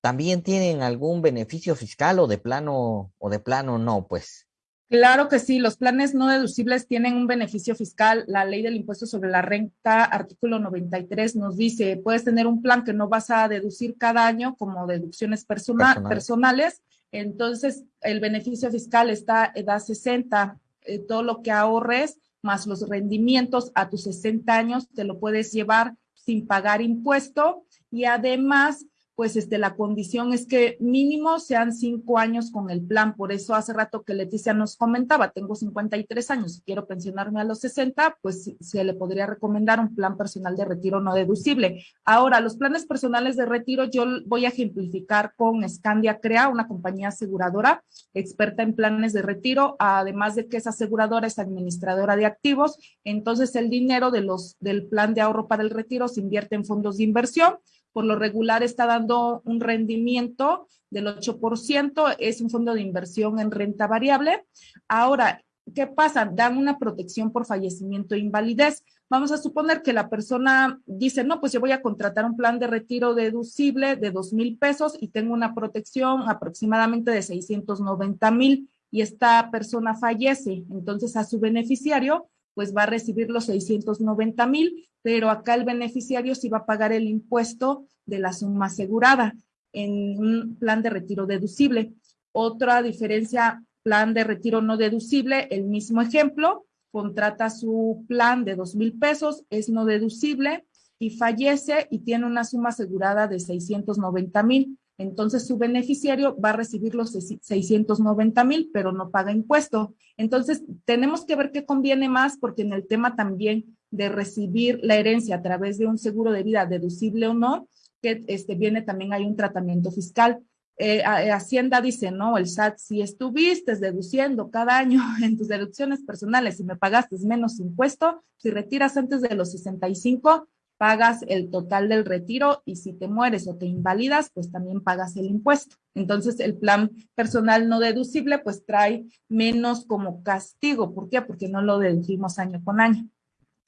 también tienen algún beneficio fiscal o de plano o de plano no, pues. Claro que sí, los planes no deducibles tienen un beneficio fiscal. La ley del impuesto sobre la renta, artículo 93, nos dice, puedes tener un plan que no vas a deducir cada año como deducciones personales. Entonces, el beneficio fiscal está edad 60. Eh, todo lo que ahorres más los rendimientos a tus 60 años, te lo puedes llevar sin pagar impuesto. Y además pues este, la condición es que mínimo sean cinco años con el plan. Por eso hace rato que Leticia nos comentaba, tengo 53 años y quiero pensionarme a los 60, pues se le podría recomendar un plan personal de retiro no deducible. Ahora, los planes personales de retiro yo voy a ejemplificar con Scandia Crea, una compañía aseguradora experta en planes de retiro, además de que esa aseguradora es administradora de activos. Entonces, el dinero de los, del plan de ahorro para el retiro se invierte en fondos de inversión por lo regular está dando un rendimiento del 8%, es un fondo de inversión en renta variable. Ahora, ¿qué pasa? Dan una protección por fallecimiento e invalidez. Vamos a suponer que la persona dice, no, pues yo voy a contratar un plan de retiro deducible de dos mil pesos y tengo una protección aproximadamente de 690 mil y esta persona fallece. Entonces a su beneficiario pues va a recibir los 690 mil, pero acá el beneficiario sí va a pagar el impuesto de la suma asegurada en un plan de retiro deducible. Otra diferencia, plan de retiro no deducible, el mismo ejemplo, contrata su plan de dos mil pesos, es no deducible y fallece y tiene una suma asegurada de 690 mil. Entonces su beneficiario va a recibir los 690 mil, pero no paga impuesto. Entonces tenemos que ver qué conviene más, porque en el tema también de recibir la herencia a través de un seguro de vida deducible o no, que este, viene también hay un tratamiento fiscal. Eh, eh, Hacienda dice, no, el SAT, si estuviste deduciendo cada año en tus deducciones personales y me pagaste menos impuesto, si retiras antes de los 65, pagas el total del retiro y si te mueres o te invalidas, pues también pagas el impuesto. Entonces, el plan personal no deducible, pues trae menos como castigo. ¿Por qué? Porque no lo deducimos año con año.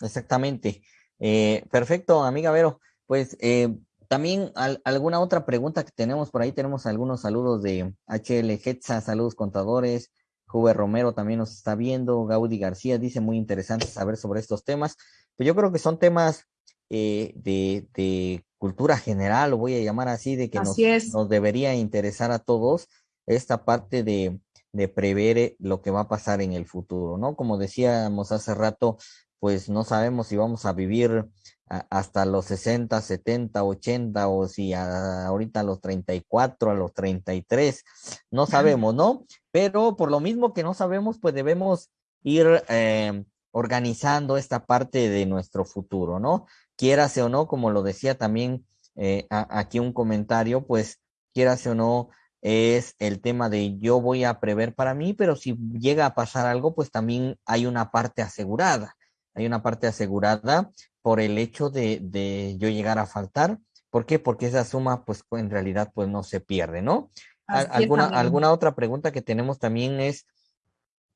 Exactamente. Eh, perfecto, amiga Vero. Pues eh, también alguna otra pregunta que tenemos por ahí, tenemos algunos saludos de HL Hetza, saludos contadores, Juve Romero también nos está viendo, Gaudi García dice muy interesante saber sobre estos temas. Pues yo creo que son temas eh, de, cultura general, lo voy a llamar así, de que nos, nos, debería interesar a todos esta parte de, de prever eh, lo que va a pasar en el futuro, ¿no? Como decíamos hace rato, pues no sabemos si vamos a vivir hasta los 60, 70, 80 o si ahorita a los 34, a los 33, no sabemos, ¿no? Pero por lo mismo que no sabemos, pues debemos ir eh, organizando esta parte de nuestro futuro, ¿no? Quierase o no, como lo decía también eh, aquí un comentario, pues quierase o no, es el tema de yo voy a prever para mí, pero si llega a pasar algo, pues también hay una parte asegurada hay una parte asegurada por el hecho de, yo llegar a faltar. ¿Por qué? Porque esa suma, pues en realidad, pues no se pierde, ¿no? alguna, alguna otra pregunta que tenemos también es,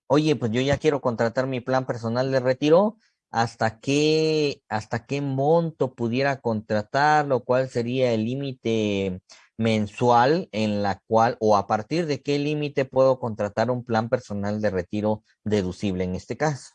oye, pues yo ya quiero contratar mi plan personal de retiro, ¿hasta qué, hasta qué monto pudiera contratarlo? ¿Cuál sería el límite mensual en la cual, o a partir de qué límite puedo contratar un plan personal de retiro deducible en este caso?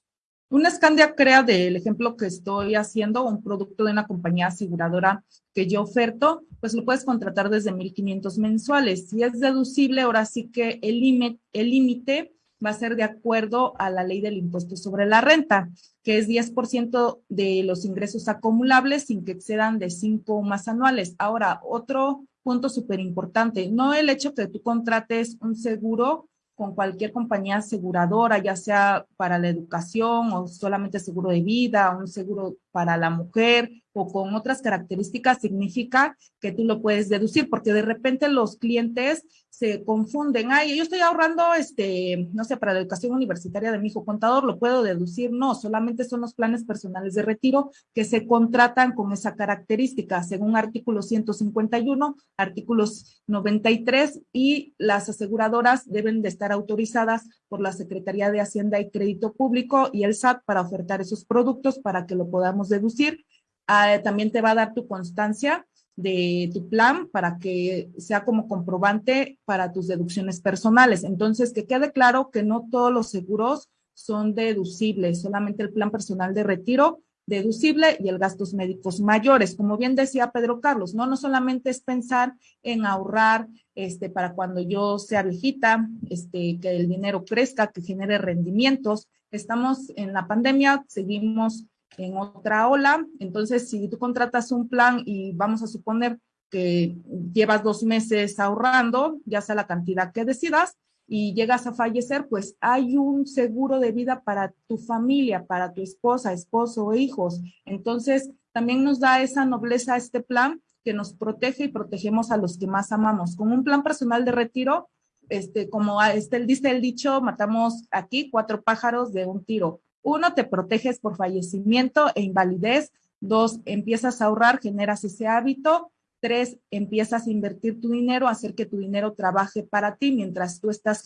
Una Scandia crea del ejemplo que estoy haciendo, un producto de una compañía aseguradora que yo oferto, pues lo puedes contratar desde 1.500 mensuales. Si es deducible, ahora sí que el límite va a ser de acuerdo a la ley del impuesto sobre la renta, que es 10% de los ingresos acumulables sin que excedan de 5 o más anuales. Ahora, otro punto súper importante, no el hecho que tú contrates un seguro con cualquier compañía aseguradora, ya sea para la educación o solamente seguro de vida, un seguro para la mujer o con otras características, significa que tú lo puedes deducir, porque de repente los clientes se confunden, ay, yo estoy ahorrando, este, no sé, para la educación universitaria de mi hijo. Contador, lo puedo deducir, no, solamente son los planes personales de retiro que se contratan con esa característica, según artículo 151, artículos 93, y las aseguradoras deben de estar autorizadas por la Secretaría de Hacienda y Crédito Público y el SAT para ofertar esos productos para que lo podamos deducir. Ah, también te va a dar tu constancia de tu plan para que sea como comprobante para tus deducciones personales. Entonces, que quede claro que no todos los seguros son deducibles, solamente el plan personal de retiro deducible y el gastos médicos mayores. Como bien decía Pedro Carlos, no, no solamente es pensar en ahorrar este, para cuando yo sea viejita, este, que el dinero crezca, que genere rendimientos, estamos en la pandemia, seguimos en otra ola, entonces si tú contratas un plan y vamos a suponer que llevas dos meses ahorrando, ya sea la cantidad que decidas, y llegas a fallecer, pues hay un seguro de vida para tu familia, para tu esposa, esposo o hijos. Entonces, también nos da esa nobleza este plan que nos protege y protegemos a los que más amamos. Con un plan personal de retiro, este, como este, dice el dicho, matamos aquí cuatro pájaros de un tiro. Uno, te proteges por fallecimiento e invalidez. Dos, empiezas a ahorrar, generas ese hábito. Tres, empiezas a invertir tu dinero, hacer que tu dinero trabaje para ti mientras tú estás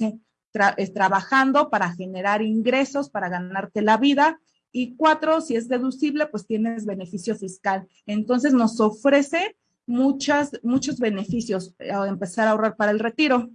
trabajando para generar ingresos, para ganarte la vida. Y cuatro, si es deducible, pues tienes beneficio fiscal. Entonces nos ofrece muchas, muchos beneficios eh, empezar a ahorrar para el retiro.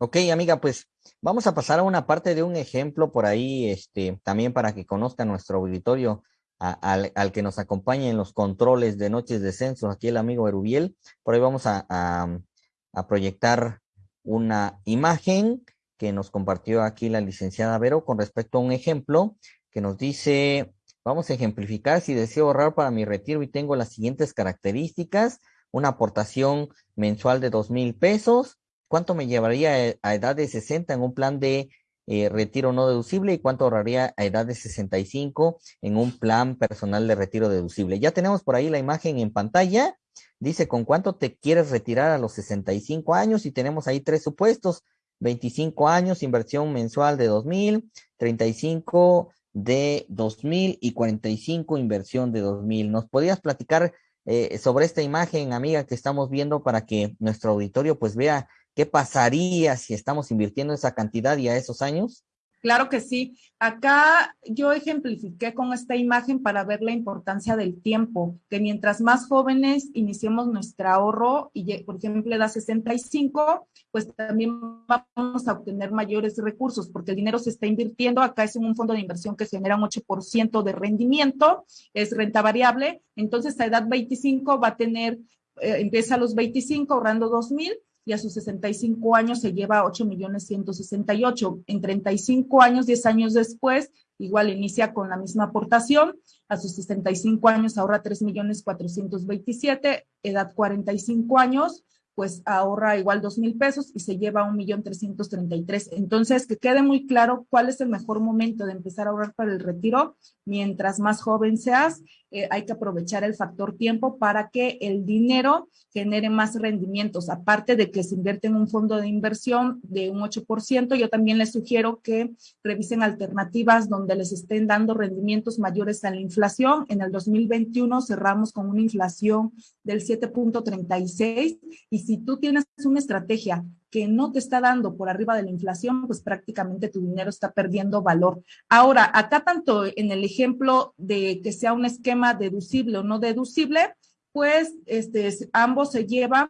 Ok, amiga, pues vamos a pasar a una parte de un ejemplo por ahí, este, también para que conozca nuestro auditorio al, que nos acompaña en los controles de Noches de Censo, aquí el amigo Erubiel. Por ahí vamos a, a, proyectar una imagen que nos compartió aquí la licenciada Vero con respecto a un ejemplo que nos dice, vamos a ejemplificar si deseo ahorrar para mi retiro y tengo las siguientes características, una aportación mensual de dos mil pesos, ¿cuánto me llevaría a edad de 60 en un plan de eh, retiro no deducible y cuánto ahorraría a edad de 65 en un plan personal de retiro deducible. Ya tenemos por ahí la imagen en pantalla. Dice con cuánto te quieres retirar a los 65 años y tenemos ahí tres supuestos. 25 años, inversión mensual de 2000, 35 de 2000 y 45 inversión de 2000. ¿Nos podrías platicar eh, sobre esta imagen, amiga, que estamos viendo para que nuestro auditorio pues vea ¿Qué pasaría si estamos invirtiendo esa cantidad y a esos años? Claro que sí. Acá yo ejemplifiqué con esta imagen para ver la importancia del tiempo, que mientras más jóvenes iniciemos nuestro ahorro y, por ejemplo, edad 65, pues también vamos a obtener mayores recursos porque el dinero se está invirtiendo. Acá es un fondo de inversión que genera un 8% de rendimiento, es renta variable. Entonces, a edad 25 va a tener, eh, empieza a los 25 ahorrando 2 mil y a sus 65 años se lleva 8 millones 168. En 35 años, 10 años después, igual inicia con la misma aportación. A sus 65 años ahorra 3 millones 427, edad 45 años, pues ahorra igual dos mil pesos y se lleva un millón trescientos treinta y tres. Entonces, que quede muy claro cuál es el mejor momento de empezar a ahorrar para el retiro. Mientras más joven seas, eh, hay que aprovechar el factor tiempo para que el dinero genere más rendimientos. Aparte de que se invierte en un fondo de inversión de un 8%, yo también les sugiero que revisen alternativas donde les estén dando rendimientos mayores a la inflación. En el 2021 cerramos con una inflación del 7.36 y si tú tienes una estrategia que no te está dando por arriba de la inflación, pues prácticamente tu dinero está perdiendo valor. Ahora, acá tanto en el ejemplo de que sea un esquema deducible o no deducible, pues este, ambos se llevan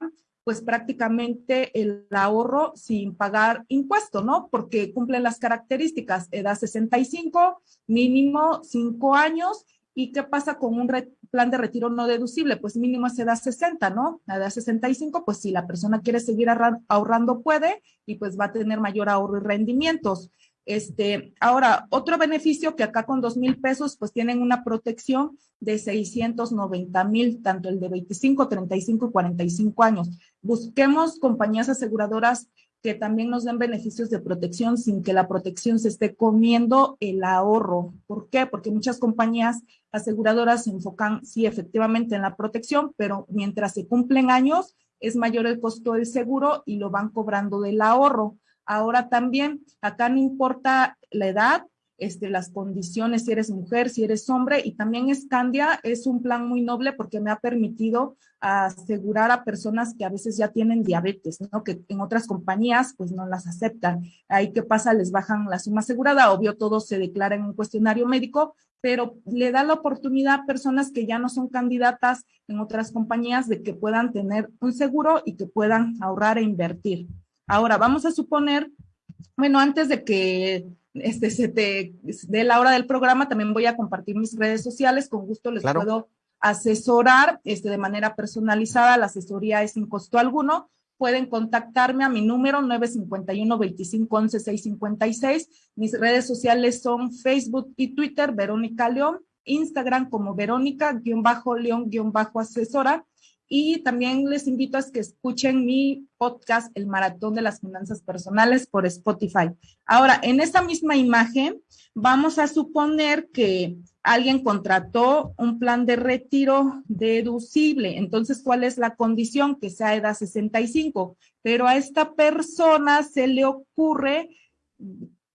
pues prácticamente el ahorro sin pagar impuesto, ¿no? Porque cumplen las características, edad 65, mínimo 5 años ¿Y qué pasa con un plan de retiro no deducible? Pues mínimo es edad 60, ¿no? A edad 65, pues si la persona quiere seguir ahorrando, puede y pues va a tener mayor ahorro y rendimientos. Este, ahora, otro beneficio que acá con dos mil pesos, pues tienen una protección de 690 mil, tanto el de 25, 35 y 45 años. Busquemos compañías aseguradoras que también nos den beneficios de protección sin que la protección se esté comiendo el ahorro. ¿Por qué? Porque muchas compañías aseguradoras se enfocan, sí, efectivamente en la protección, pero mientras se cumplen años, es mayor el costo del seguro y lo van cobrando del ahorro. Ahora también, acá no importa la edad, este, las condiciones, si eres mujer, si eres hombre, y también Scandia es un plan muy noble porque me ha permitido asegurar a personas que a veces ya tienen diabetes, ¿no? Que en otras compañías pues no las aceptan. Ahí qué pasa, les bajan la suma asegurada, obvio todo se declara en un cuestionario médico, pero le da la oportunidad a personas que ya no son candidatas en otras compañías de que puedan tener un seguro y que puedan ahorrar e invertir. Ahora, vamos a suponer, bueno, antes de que este, se te dé la hora del programa, también voy a compartir mis redes sociales, con gusto les puedo asesorar este, de manera personalizada, la asesoría es sin costo alguno, pueden contactarme a mi número 951-2511-656. Mis redes sociales son Facebook y Twitter, Verónica León, Instagram como Verónica-León-Asesora y también les invito a que escuchen mi podcast, El Maratón de las Finanzas Personales, por Spotify. Ahora, en esta misma imagen, vamos a suponer que alguien contrató un plan de retiro deducible. Entonces, ¿cuál es la condición? Que sea edad 65. Pero a esta persona se le ocurre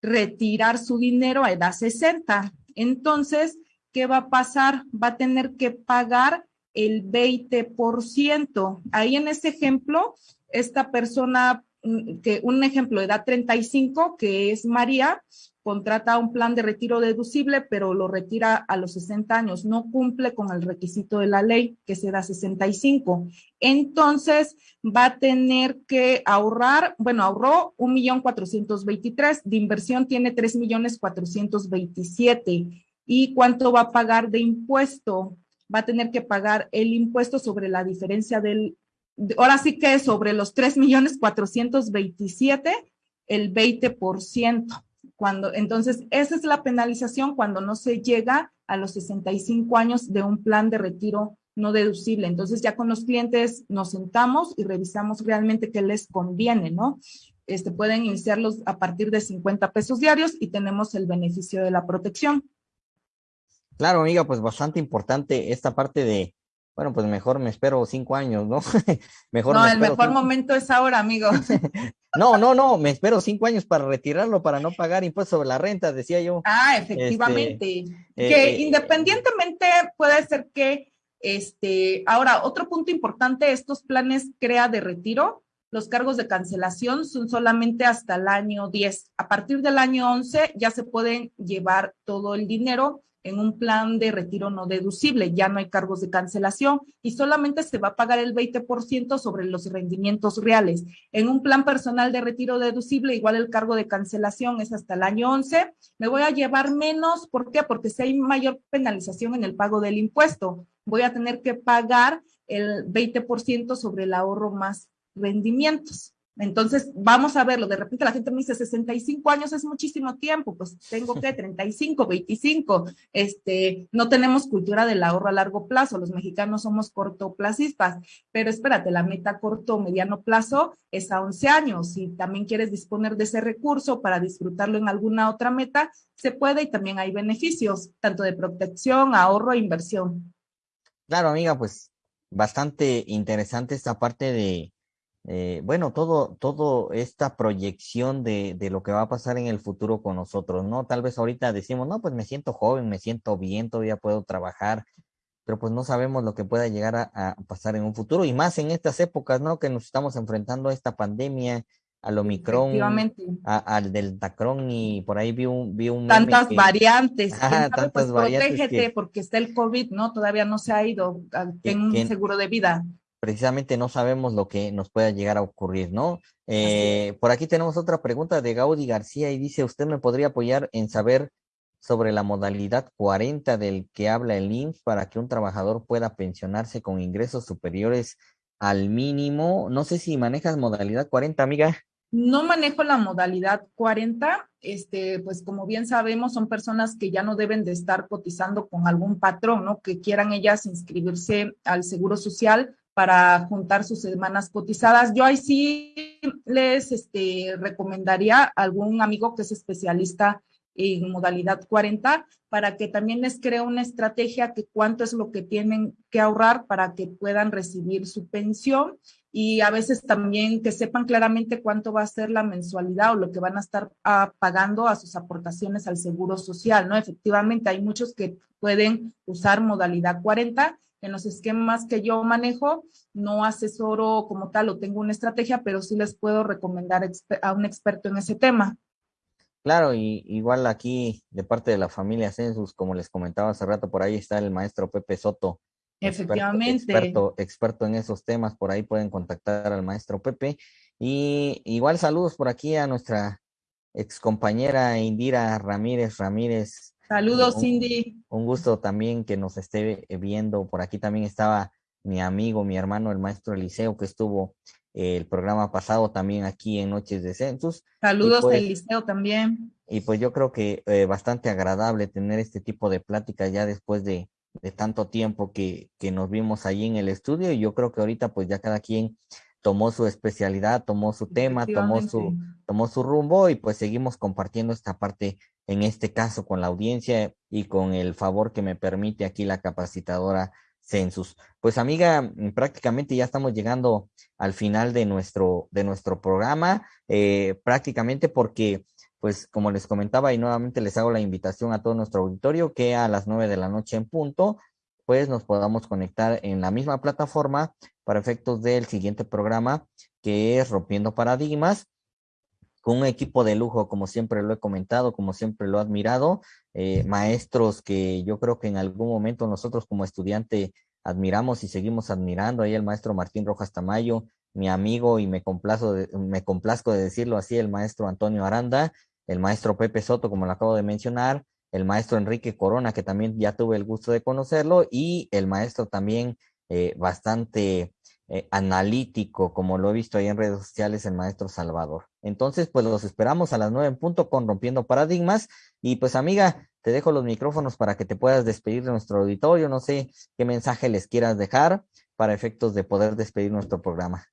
retirar su dinero a edad 60. Entonces, ¿qué va a pasar? Va a tener que pagar el 20%. Ahí en ese ejemplo, esta persona, mm, que un ejemplo, edad 35, que es María, contrata un plan de retiro deducible, pero lo retira a los 60 años, no cumple con el requisito de la ley, que se da 65. Entonces, va a tener que ahorrar, bueno, ahorró un millón cuatrocientos veintitrés, de inversión tiene tres millones cuatrocientos veintisiete. ¿Y cuánto va a pagar de impuesto? Va a tener que pagar el impuesto sobre la diferencia del, ahora sí que sobre los 3 millones 427, el 20%. Cuando, entonces, esa es la penalización cuando no se llega a los 65 años de un plan de retiro no deducible. Entonces, ya con los clientes nos sentamos y revisamos realmente qué les conviene, ¿no? Este, pueden iniciarlos a partir de 50 pesos diarios y tenemos el beneficio de la protección. Claro, amiga, pues bastante importante esta parte de, bueno, pues mejor me espero cinco años, ¿no? mejor no, el mejor momento es ahora, amigo. no, no, no, me espero cinco años para retirarlo, para no pagar impuestos sobre la renta, decía yo. Ah, efectivamente. Este, que eh, independientemente puede ser que, este, ahora, otro punto importante, estos planes CREA de retiro, los cargos de cancelación son solamente hasta el año 10. A partir del año 11 ya se pueden llevar todo el dinero en un plan de retiro no deducible, ya no hay cargos de cancelación y solamente se va a pagar el 20% sobre los rendimientos reales. En un plan personal de retiro deducible, igual el cargo de cancelación es hasta el año 11, me voy a llevar menos, ¿por qué? Porque si hay mayor penalización en el pago del impuesto, voy a tener que pagar el 20% sobre el ahorro más rendimientos. Entonces, vamos a verlo. De repente la gente me dice, 65 años es muchísimo tiempo. Pues tengo que 35, 25. Este, no tenemos cultura del ahorro a largo plazo. Los mexicanos somos cortoplacistas. Pero espérate, la meta corto mediano plazo es a 11 años. Si también quieres disponer de ese recurso para disfrutarlo en alguna otra meta, se puede y también hay beneficios, tanto de protección, ahorro e inversión. Claro, amiga, pues bastante interesante esta parte de eh, bueno, todo, todo esta proyección de, de, lo que va a pasar en el futuro con nosotros, ¿no? Tal vez ahorita decimos, no, pues me siento joven, me siento bien, todavía puedo trabajar, pero pues no sabemos lo que pueda llegar a, pasar en un futuro y más en estas épocas, ¿no? Que nos estamos enfrentando a esta pandemia, al Omicron, al Deltacron y por ahí vi un... Vi un tantas variantes, ah, tantas pues, variantes protégete porque está el COVID, ¿no? Todavía no se ha ido, ten un seguro de vida precisamente no sabemos lo que nos pueda llegar a ocurrir, ¿no? Eh, por aquí tenemos otra pregunta de Gaudi García y dice, ¿usted me podría apoyar en saber sobre la modalidad 40 del que habla el INF para que un trabajador pueda pensionarse con ingresos superiores al mínimo? No sé si manejas modalidad 40, amiga. No manejo la modalidad 40, este, pues como bien sabemos, son personas que ya no deben de estar cotizando con algún patrón, ¿no? Que quieran ellas inscribirse al Seguro Social para juntar sus semanas cotizadas. Yo ahí sí les este, recomendaría a algún amigo que es especialista en modalidad 40 para que también les cree una estrategia que cuánto es lo que tienen que ahorrar para que puedan recibir su pensión y a veces también que sepan claramente cuánto va a ser la mensualidad o lo que van a estar ah, pagando a sus aportaciones al seguro social, ¿no? Efectivamente, hay muchos que pueden usar modalidad 40 en los esquemas que yo manejo, no asesoro como tal o tengo una estrategia, pero sí les puedo recomendar a un experto en ese tema. Claro, y igual aquí de parte de la familia Census, como les comentaba hace rato, por ahí está el maestro Pepe Soto. Efectivamente. Experto, experto en esos temas, por ahí pueden contactar al maestro Pepe. Y igual saludos por aquí a nuestra ex compañera Indira Ramírez Ramírez, Saludos, Cindy. Un gusto también que nos esté viendo. Por aquí también estaba mi amigo, mi hermano, el maestro Eliseo, que estuvo el programa pasado también aquí en Noches de Census. Saludos pues, del liceo también. Y pues yo creo que eh, bastante agradable tener este tipo de pláticas ya después de, de tanto tiempo que, que, nos vimos allí en el estudio y yo creo que ahorita pues ya cada quien tomó su especialidad, tomó su tema, tomó su, tomó su rumbo y pues seguimos compartiendo esta parte en este caso con la audiencia y con el favor que me permite aquí la capacitadora Census. Pues amiga, mm, prácticamente ya estamos llegando al final de nuestro, de nuestro programa, eh, prácticamente porque, pues como les comentaba y nuevamente les hago la invitación a todo nuestro auditorio que a las nueve de la noche en punto, pues nos podamos conectar en la misma plataforma para efectos del siguiente programa que es Rompiendo Paradigmas con un equipo de lujo, como siempre lo he comentado, como siempre lo he admirado, eh, maestros que yo creo que en algún momento nosotros como estudiante admiramos y seguimos admirando, ahí el maestro Martín Rojas Tamayo, mi amigo y me, complazo me complazco de decirlo así, el maestro Antonio Aranda, el maestro Pepe Soto, como lo acabo de mencionar, el maestro Enrique Corona, que también ya tuve el gusto de conocerlo, y el maestro también eh, bastante eh, analítico, como lo he visto ahí en redes sociales, el maestro Salvador. Entonces, pues los esperamos a las nueve en punto con Rompiendo Paradigmas. Y pues, amiga, te dejo los micrófonos para que te puedas despedir de nuestro auditorio. No sé qué mensaje les quieras dejar para efectos de poder despedir nuestro programa.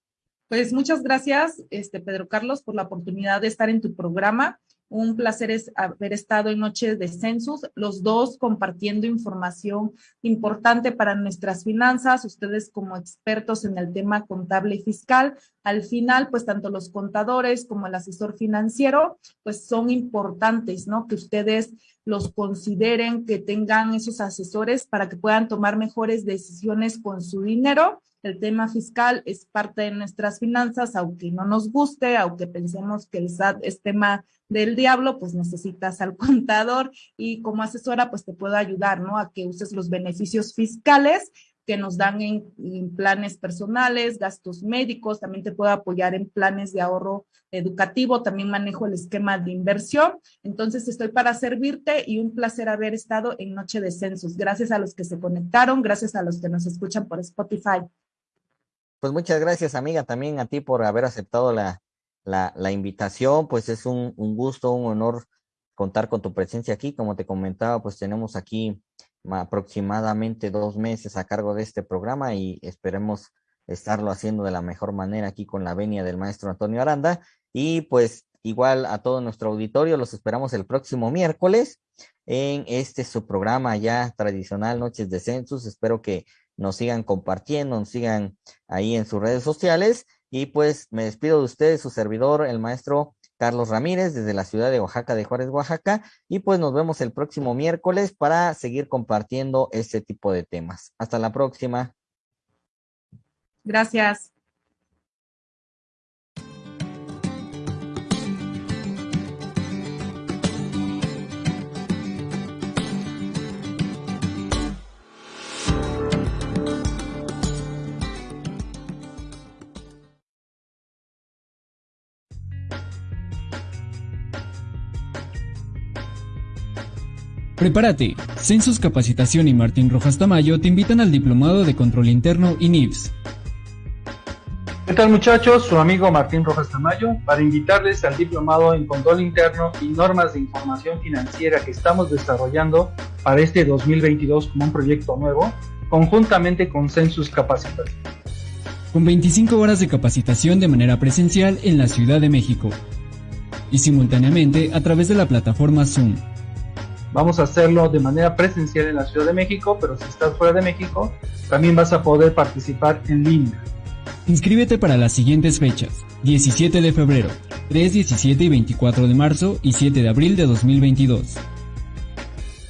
Pues muchas gracias, este Pedro Carlos, por la oportunidad de estar en tu programa. Un placer es haber estado en Noches de Census, los dos compartiendo información importante para nuestras finanzas, ustedes como expertos en el tema contable y fiscal. Al final, pues tanto los contadores como el asesor financiero, pues son importantes, ¿no? Que ustedes los consideren, que tengan esos asesores para que puedan tomar mejores decisiones con su dinero el tema fiscal es parte de nuestras finanzas, aunque no nos guste, aunque pensemos que el SAT es tema del diablo, pues necesitas al contador y como asesora, pues te puedo ayudar, ¿no? A que uses los beneficios fiscales que nos dan en, planes personales, gastos médicos, también te puedo apoyar en planes de ahorro educativo, también manejo el esquema de inversión. Entonces estoy para servirte y un placer haber estado en Noche de Censos. Gracias a los que se conectaron, gracias a los que nos escuchan por Spotify. Pues muchas gracias, amiga, también a ti por haber aceptado la, la, invitación. Pues es un, un, gusto, un honor contar con tu presencia aquí. Como te comentaba, pues tenemos aquí aproximadamente dos meses a cargo de este programa y esperemos estarlo haciendo de la mejor manera aquí con la venia del maestro Antonio Aranda. Y pues igual a todo nuestro auditorio, los esperamos el próximo miércoles en este su programa ya tradicional Noches de Census. Espero que nos sigan compartiendo, nos sigan ahí en sus redes sociales. Y pues me despido de ustedes, su servidor, el maestro Carlos Ramírez, desde la ciudad de Oaxaca, de Juárez, Oaxaca. Y pues nos vemos el próximo miércoles para seguir compartiendo este tipo de temas. Hasta la próxima. Gracias. Prepárate. Census Capacitación y Martín Rojas Tamayo te invitan al Diplomado de Control Interno y NIVS. ¿Qué tal muchachos? Su amigo Martín Rojas Tamayo para invitarles al Diplomado en Control Interno y Normas de Información Financiera que estamos desarrollando para este 2022 como un proyecto nuevo, conjuntamente con Census Capacitación. Con 25 horas de capacitación de manera presencial en la Ciudad de México y simultáneamente a través de la plataforma Zoom Vamos a hacerlo de manera presencial en la Ciudad de México, pero si estás fuera de México, también vas a poder participar en línea. Inscríbete para las siguientes fechas. 17 de febrero, 3, 17 y 24 de marzo y 7 de abril de 2022.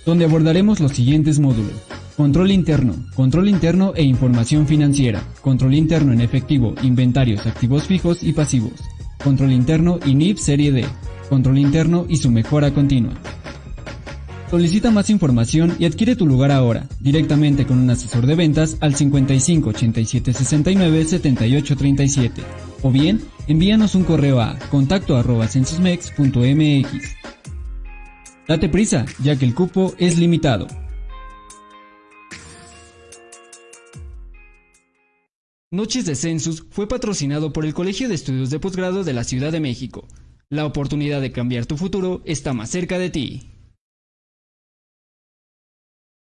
Donde abordaremos los siguientes módulos. Control interno, control interno e información financiera, control interno en efectivo, inventarios, activos fijos y pasivos, control interno y NIP Serie D, control interno y su mejora continua. Solicita más información y adquiere tu lugar ahora, directamente con un asesor de ventas al 55 87 69 78 37. O bien, envíanos un correo a contacto arroba censusmex.mx. Date prisa, ya que el cupo es limitado. Noches de Census fue patrocinado por el Colegio de Estudios de Posgrado de la Ciudad de México. La oportunidad de cambiar tu futuro está más cerca de ti.